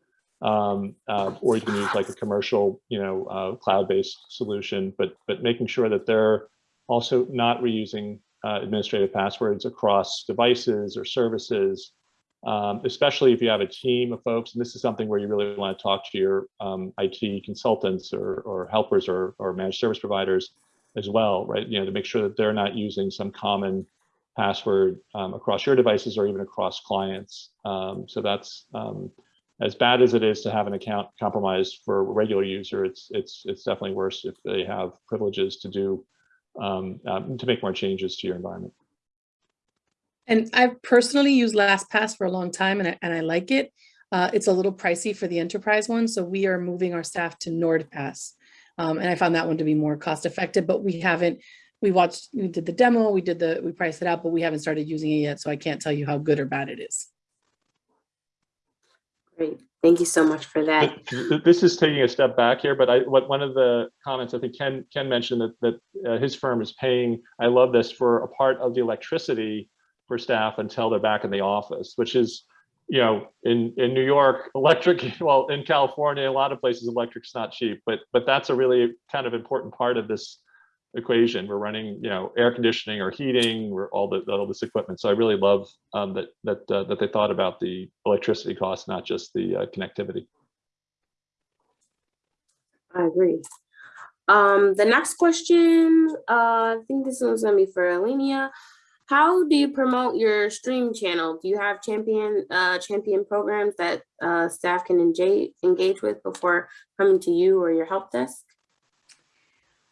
Um, uh, or you can use like a commercial, you know, uh, cloud-based solution, but, but making sure that they're also not reusing uh, administrative passwords across devices or services, um, especially if you have a team of folks. And this is something where you really want to talk to your um, IT consultants or, or helpers or, or managed service providers as well, right? You know, to make sure that they're not using some common password um, across your devices or even across clients. Um, so that's um, as bad as it is to have an account compromised for a regular user. It's it's it's definitely worse if they have privileges to do um, um, to make more changes to your environment. And I've personally used LastPass for a long time and I, and I like it. Uh, it's a little pricey for the enterprise one, so we are moving our staff to NordPass. Um, and I found that one to be more cost effective, but we haven't, we watched, we did the demo, we did the, we priced it out, but we haven't started using it yet, so I can't tell you how good or bad it is. Great. Thank you so much for that. Th- th- This is taking a step back here, but I, what, one of the comments I think Ken, Ken mentioned that, that uh, his firm is paying, I love this, for a part of the electricity for staff until they're back in the office, which is, you know, in, in New York, electric, well, in California, a lot of places, electric's not cheap, but, but that's a really kind of important part of this equation. We're running, you know, air conditioning or heating, or all the, all this equipment. So I really love um, that, that, uh, that they thought about the electricity costs, not just the uh, connectivity. I agree. Um, the next question, uh, I think this one's gonna be for Alenia. How do you promote your stream channel? Do you have champion, uh, champion programs that, uh, staff can engage, engage with before coming to you or your help desk?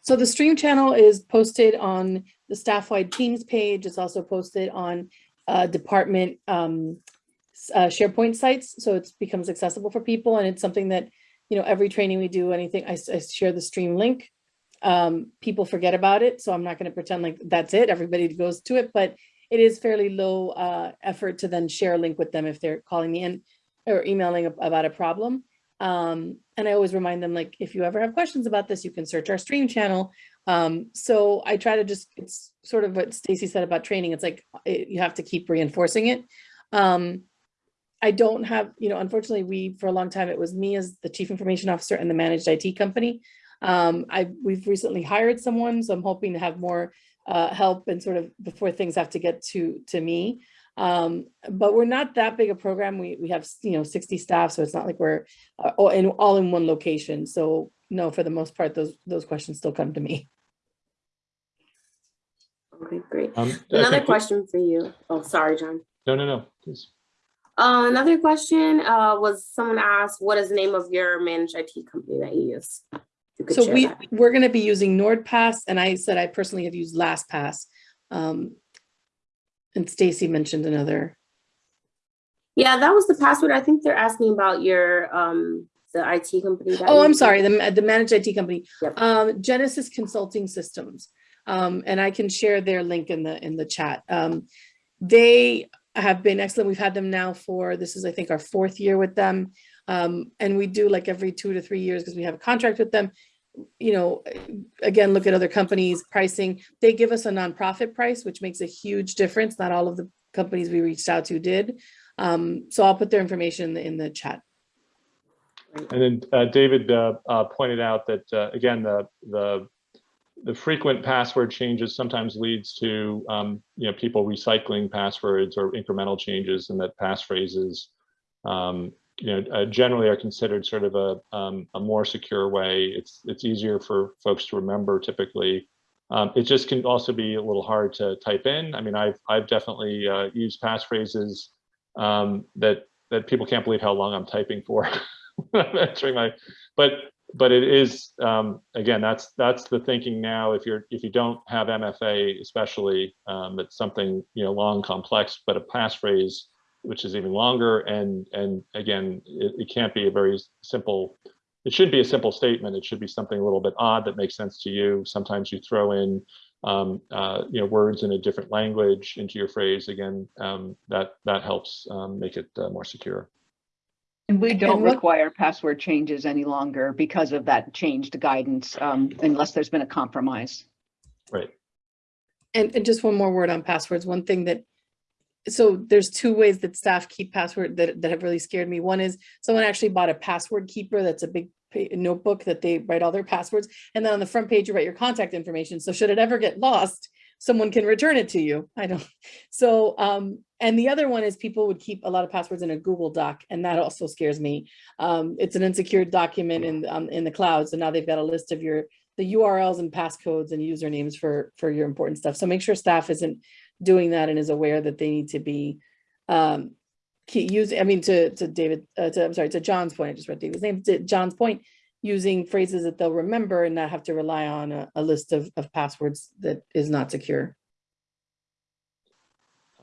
So the stream channel is posted on the staff-wide Teams page. It's also posted on uh, department um, uh, SharePoint sites, so it becomes accessible for people. And it's something that, you know, every training we do, anything, I share the stream link. Um, people forget about it, so I'm not going to pretend like that's it. Everybody goes to it, but it is fairly low uh, effort to then share a link with them if they're calling me in or emailing about a problem. Um, and I always remind them, like, if you ever have questions about this, you can search our stream channel. Um, so I try to just, it's sort of what Stacy said about training. It's like, it, you have to keep reinforcing it. Um, I don't have, you know, unfortunately, we, for a long time, it was me as the chief information officer and the managed IT company. Um, I, we've recently hired someone, so I'm hoping to have more uh, help and sort of before things have to get to, to me. Um, but we're not that big a program. We, we have, you know, 60 staff, so it's not like we're uh, all in, all in one location. So no, for the most part, those, those questions still come to me. Okay, great. Um, Another think- question for you. Oh, sorry, John. No, no, no, please. Uh, another question, uh, was someone asked, what is the name of your managed IT company that you use? You could So we, that. we're gonna be using NordPass, and I said I personally have used LastPass. Um, and Stacy mentioned another. Yeah, that was the password. I think they're asking about your, um, the IT company. that Oh, I'm sorry, the, the managed IT company, Yep. um, Genesis Consulting Systems. Um, and I can share their link in the, in the chat. Um, they have been excellent. We've had them now for, this is, I think, our fourth year with them. Um, and we do like every two to three years because we have a contract with them. You know, again, look at other companies' pricing. They give us a nonprofit price, which makes a huge difference. Not all of the companies we reached out to did. Um, so I'll put their information in the, in the chat. And then uh, David uh, uh, pointed out that, uh, again, the, the, the frequent password changes sometimes leads to, um, you know, people recycling passwords or incremental changes and that passphrases, um, you know, uh, generally are considered sort of a, um, a more secure way. It's, it's easier for folks to remember typically. Um, it just can also be a little hard to type in. I mean, I've, I've definitely uh, used passphrases um, that, that people can't believe how long I'm typing for. Entering my, but but it is um, again that's that's the thinking now. If you're if you don't have MFA, especially um, it's something you know long complex, but a passphrase which is even longer and and again it, it can't be a very simple. It should be a simple statement. It should be something a little bit odd that makes sense to you. Sometimes you throw in um, uh, you know words in a different language into your phrase. Again, um, that that helps um, make it uh, more secure. And we don't what- require password changes any longer because of that changed guidance, um, unless there's been a compromise. Right. And, and just one more word on passwords. One thing that so there's two ways that staff keep password that, that have really scared me. One is someone actually bought a password keeper. That's a big notebook that they write all their passwords. And then on the front page, you write your contact information. So should it ever get lost, someone can return it to you. I don't. So, um, and the other one is people would keep a lot of passwords in a Google Doc, and that also scares me. Um, it's an insecure document in, um, in the cloud. So now they've got a list of your, the URLs and passcodes and usernames for, for your important stuff. So make sure staff isn't doing that and is aware that they need to be, um, using, I mean, to, to David, uh, to, I'm sorry, to John's point, I just read David's name, to John's point, using phrases that they'll remember and not have to rely on a, a list of, of passwords that is not secure.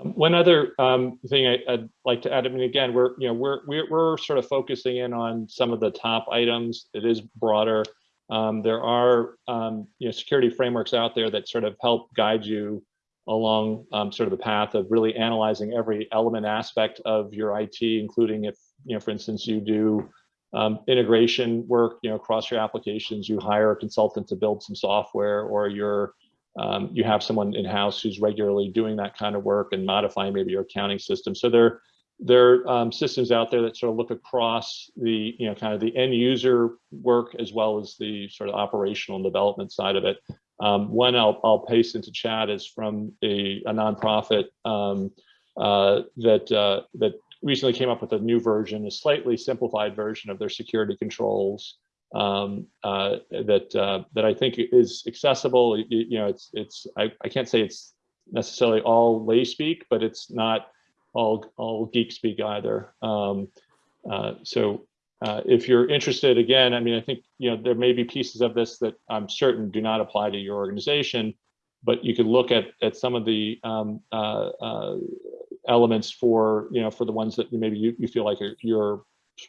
Um, One other um, thing I- I'd like to add, I mean, again, we're, you know, we're, we're, we're sort of focusing in on some of the top items. It is broader. Um, There are, um, you know, security frameworks out there that sort of help guide you along um, sort of the path of really analyzing every element aspect of your IT, including if, you know, for instance, you do um, integration work, you know, across your applications, you hire a consultant to build some software, or you're um, you have someone in-house who's regularly doing that kind of work and modifying maybe your accounting system. So there, there are um, systems out there that sort of look across the, you know, kind of the end user work as well as the sort of operational and development side of it. Um, one I'll, I'll paste into chat is from a, a nonprofit um, uh, that, uh, that recently came up with a new version, a slightly simplified version of their security controls um, uh, that uh, that I think is accessible. You, you know, it's it's I, I can't say it's necessarily all lay speak, but it's not all all geek speak either. Um, uh, so uh, if you're interested, again, I mean, I think you know there may be pieces of this that I'm certain do not apply to your organization, but you could look at at some of the um, uh, uh, elements for you know for the ones that you maybe you, you feel like are, you're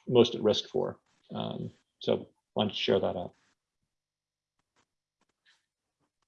most at risk for. Um, so I wanted to share that out.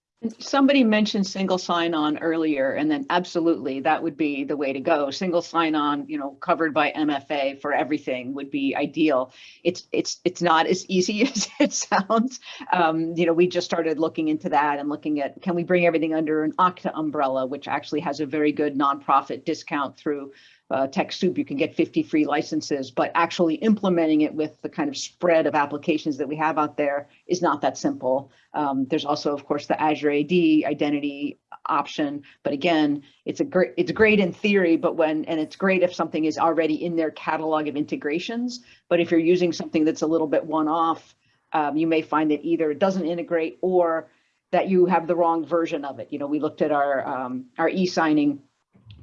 And Somebody mentioned single sign-on earlier, and then absolutely, that would be the way to go. Single sign-on, you know, covered by MFA for everything would be ideal. It's, it's, it's not as easy as it sounds. Um, you know, we just started looking into that and looking at, can we bring everything under an Okta umbrella, which actually has a very good nonprofit discount through uh, TechSoup, you can get 50 free licenses, but actually implementing it with the kind of spread of applications that we have out there is not that simple. Um, there's also, of course, the Azure AD identity option, but again, it's a great, it's great in theory, but when, and it's great if something is already in their catalog of integrations, but if you're using something that's a little bit one-off, um, you may find that either it doesn't integrate or that you have the wrong version of it. You know, we looked at our, um, our e-signing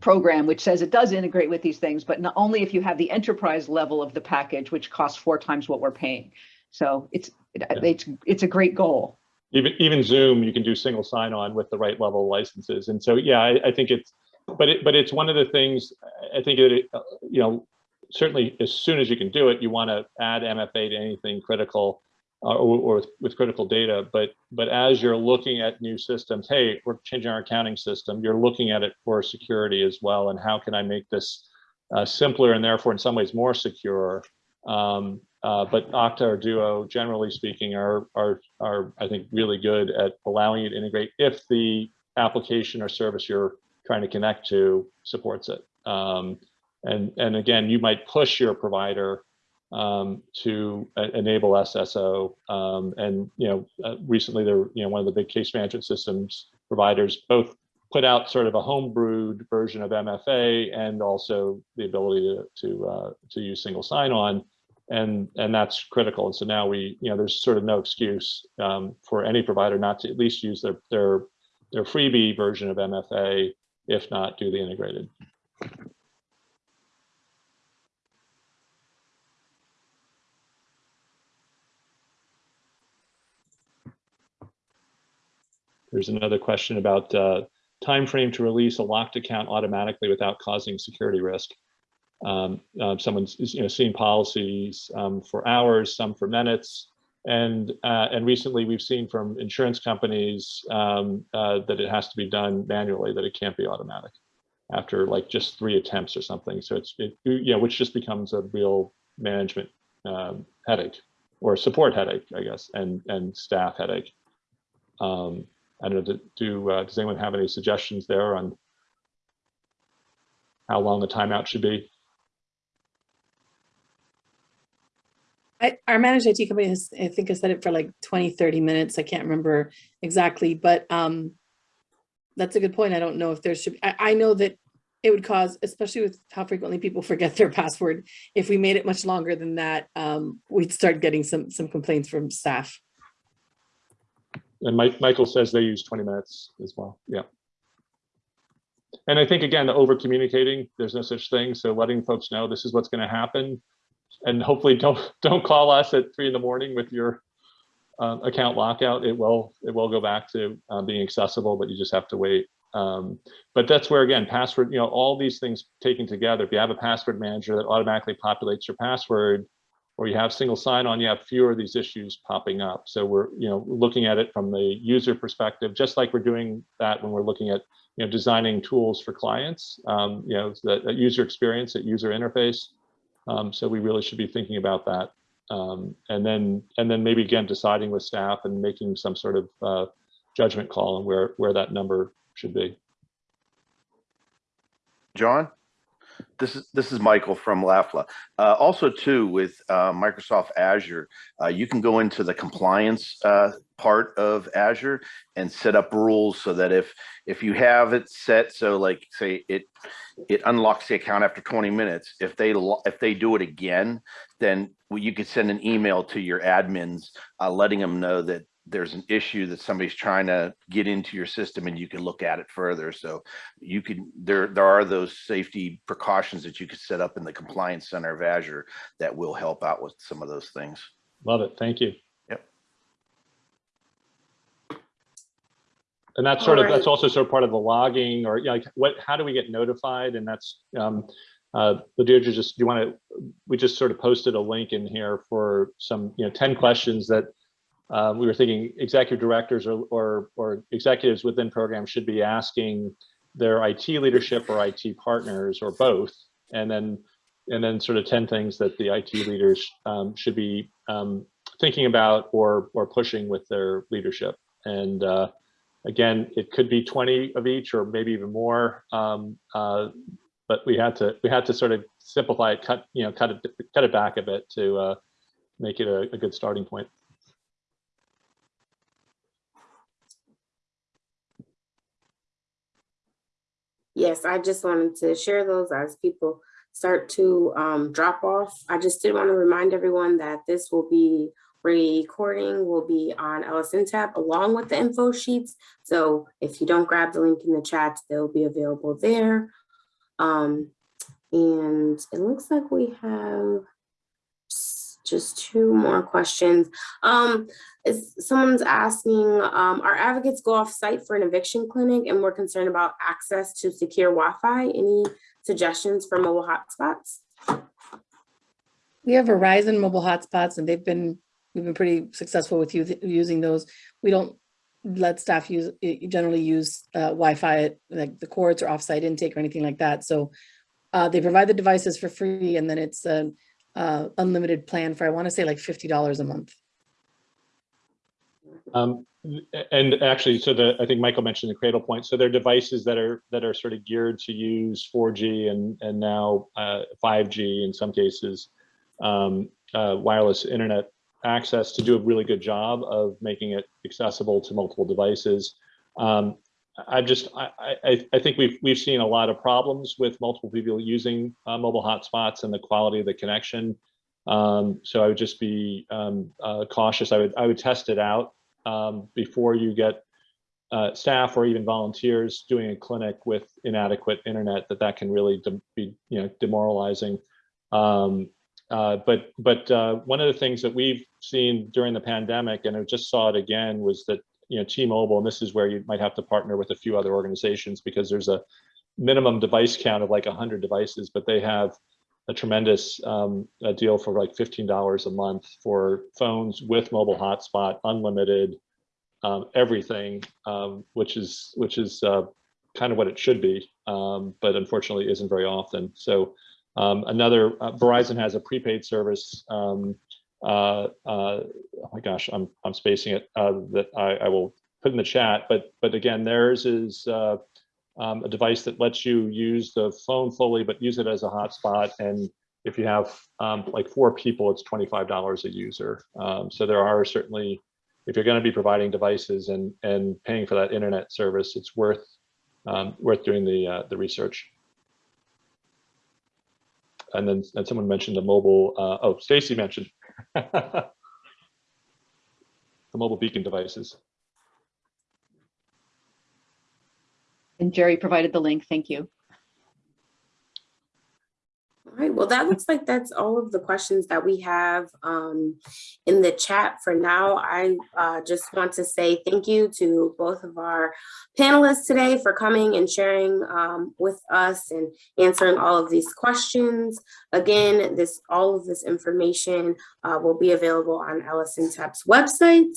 program, which says it does integrate with these things, but not only if you have the enterprise level of the package, which costs four times what we're paying. So it's, it- it's, it's a great goal. Even even Zoom, you can do single sign-on with the right level of licenses. And so, yeah, I, I think it's, but it, but it's one of the things, I think it, uh, you know, certainly as soon as you can do it, you want to add MFA to anything critical uh, or, or with- with critical data. But but as you're looking at new systems, hey, we're changing our accounting system. You're looking at it for security as well, and how can I make this uh, simpler and therefore in some ways more secure? Um, uh, but Okta or Duo, generally speaking, are are are I think really good at allowing you to integrate if the application or service you're trying to connect to supports it. Um, and and again, you might push your provider um, to enable SSO. Um, and you know, uh, recently there, you know, one of the big case management systems providers both put out sort of a homebrewed version of MFA and also the ability to to uh, to use single sign-on, and and that's critical. And so now we, you know, there's sort of no excuse um, for any provider not to at least use their their their freebie version of MFA, if not do the integrated. There's another question about uh, time frame to release a locked account automatically without causing security risk. Um, uh, someone's you know seeing policies um, for hours, some for minutes, and uh, and recently we've seen from insurance companies um, uh, that it has to be done manually, that it can't be automatic after like just three attempts or something. So it's it, you know which just becomes a real management um, headache or support headache, I guess, and and staff headache. Um, I don't know, do, do uh, does anyone have any suggestions there on how long the timeout should be. I, our managed IT company has, I think, has set it for like 20, 30 minutes. I can't remember exactly, but um, that's a good point. I don't know if there should, I, I know that it would cause, especially with how frequently people forget their password. If we made it much longer than that, um, we'd start getting some, some complaints from staff. And Mike, Michael says they use 20 minutes as well. Yeah. And I think, again, the over communicating, there's no such thing. So letting folks know this is what's going to happen. And hopefully don't, don't call us at three in the morning with your uh, account lockout. It will, it will go back to uh, being accessible, but you just have to wait. Um, but that's where, again, password, you know, all these things taken together, if you have a password manager that automatically populates your password, or you have single sign-on, you have fewer of these issues popping up. So we're, you know, looking at it from the user perspective, just like we're doing that when we're looking at, you know, designing tools for clients, um, you know, that, that user experience, that user interface. Um, so we really should be thinking about that. Um, and then, and then maybe again, deciding with staff and making some sort of uh, judgment call on where, where that number should be. John? This is this is Michael from LAFLA. Uh, also, too, with uh, Microsoft Azure, uh, you can go into the compliance uh, part of Azure and set up rules so that if if you have it set so like say it it unlocks the account after 20 minutes, if they if they do it again, then you could send an email to your admins uh, letting them know that there's an issue that somebody's trying to get into your system and you can look at it further. So you can, there, there are those safety precautions that you could set up in the compliance center of Azure that will help out with some of those things. Love it. Thank you. Yep. And that's sort of, Alright. that's also sort of part of the logging or you know, like what, how do we get notified? And that's, um, uh, Ladidra just, do you want to, we just sort of posted a link in here for some, you know, 10 questions that uh, we were thinking executive directors or, or, or executives within programs should be asking their IT leadership or IT partners or both. And then, and then sort of 10 things that the IT leaders um, should be um, thinking about or, or pushing with their leadership. And uh, again, it could be 20 of each or maybe even more. Um, uh, but we had to, we had to sort of simplify it, cut, you know, cut it, cut it back a bit to uh, make it a, a good starting point. Yes, I just wanted to share those as people start to um, drop off. I just did want to remind everyone that this will be recording will be on LSNTAP along with the info sheets. So if you don't grab the link in the chat, they'll be available there. Um, and it looks like we have just two more questions. Um, someone's asking, um, our advocates go off site for an eviction clinic and we're concerned about access to secure Wi-Fi. Any suggestions for mobile hotspots? We have Verizon mobile hotspots and they've been, we've been pretty successful with using those. We don't let staff use, generally use uh, Wi-Fi, at, like the courts or offsite intake or anything like that. So uh, they provide the devices for free and then it's an uh, unlimited plan for, I want to say like $50 a month. Um, and actually, so the, I think Michael mentioned the Cradlepoint. So they're devices that are, that are sort of geared to use 4G and, and now uh, 5G in some cases, um, uh, wireless internet access to do a really good job of making it accessible to multiple devices. Um, I just, I, I, I think we've, we've seen a lot of problems with multiple people using uh, mobile hotspots and the quality of the connection. Um, so I would just be um, uh, cautious. I would, I would test it out um, before you get uh, staff or even volunteers doing a clinic with inadequate internet, that that can really be, you know, demoralizing. Um, uh, but but uh, one of the things that we've seen during the pandemic, and I just saw it again, was that you know T-Mobile, and this is where you might have to partner with a few other organizations because there's a minimum device count of like 100 devices, but they have a tremendous um, a deal for like $15 a month for phones with mobile hotspot, unlimited, um, everything, um, which is which is uh, kind of what it should be, um, but unfortunately isn't very often. So um, another uh, Verizon has a prepaid service. Uh, uh, oh my gosh, I'm I'm spacing it. Uh, that I, I will put in the chat, but but again, theirs is uh, um, a device that lets you use the phone fully, but use it as a hotspot. And if you have um, like four people, it's $25 a user. Um, so there are certainly, if you're going to be providing devices and and paying for that internet service, it's worth um, worth doing the uh, the research. And then and someone mentioned the mobile. Uh, oh, Stacy mentioned the mobile beacon devices. And Jerry provided the link. Thank you. All right, well, that looks like that's all of the questions that we have um, in the chat for now. I uh, just want to say thank you to both of our panelists today for coming and sharing um, with us and answering all of these questions. Again, this all of this information uh, will be available on LSNTAP's website.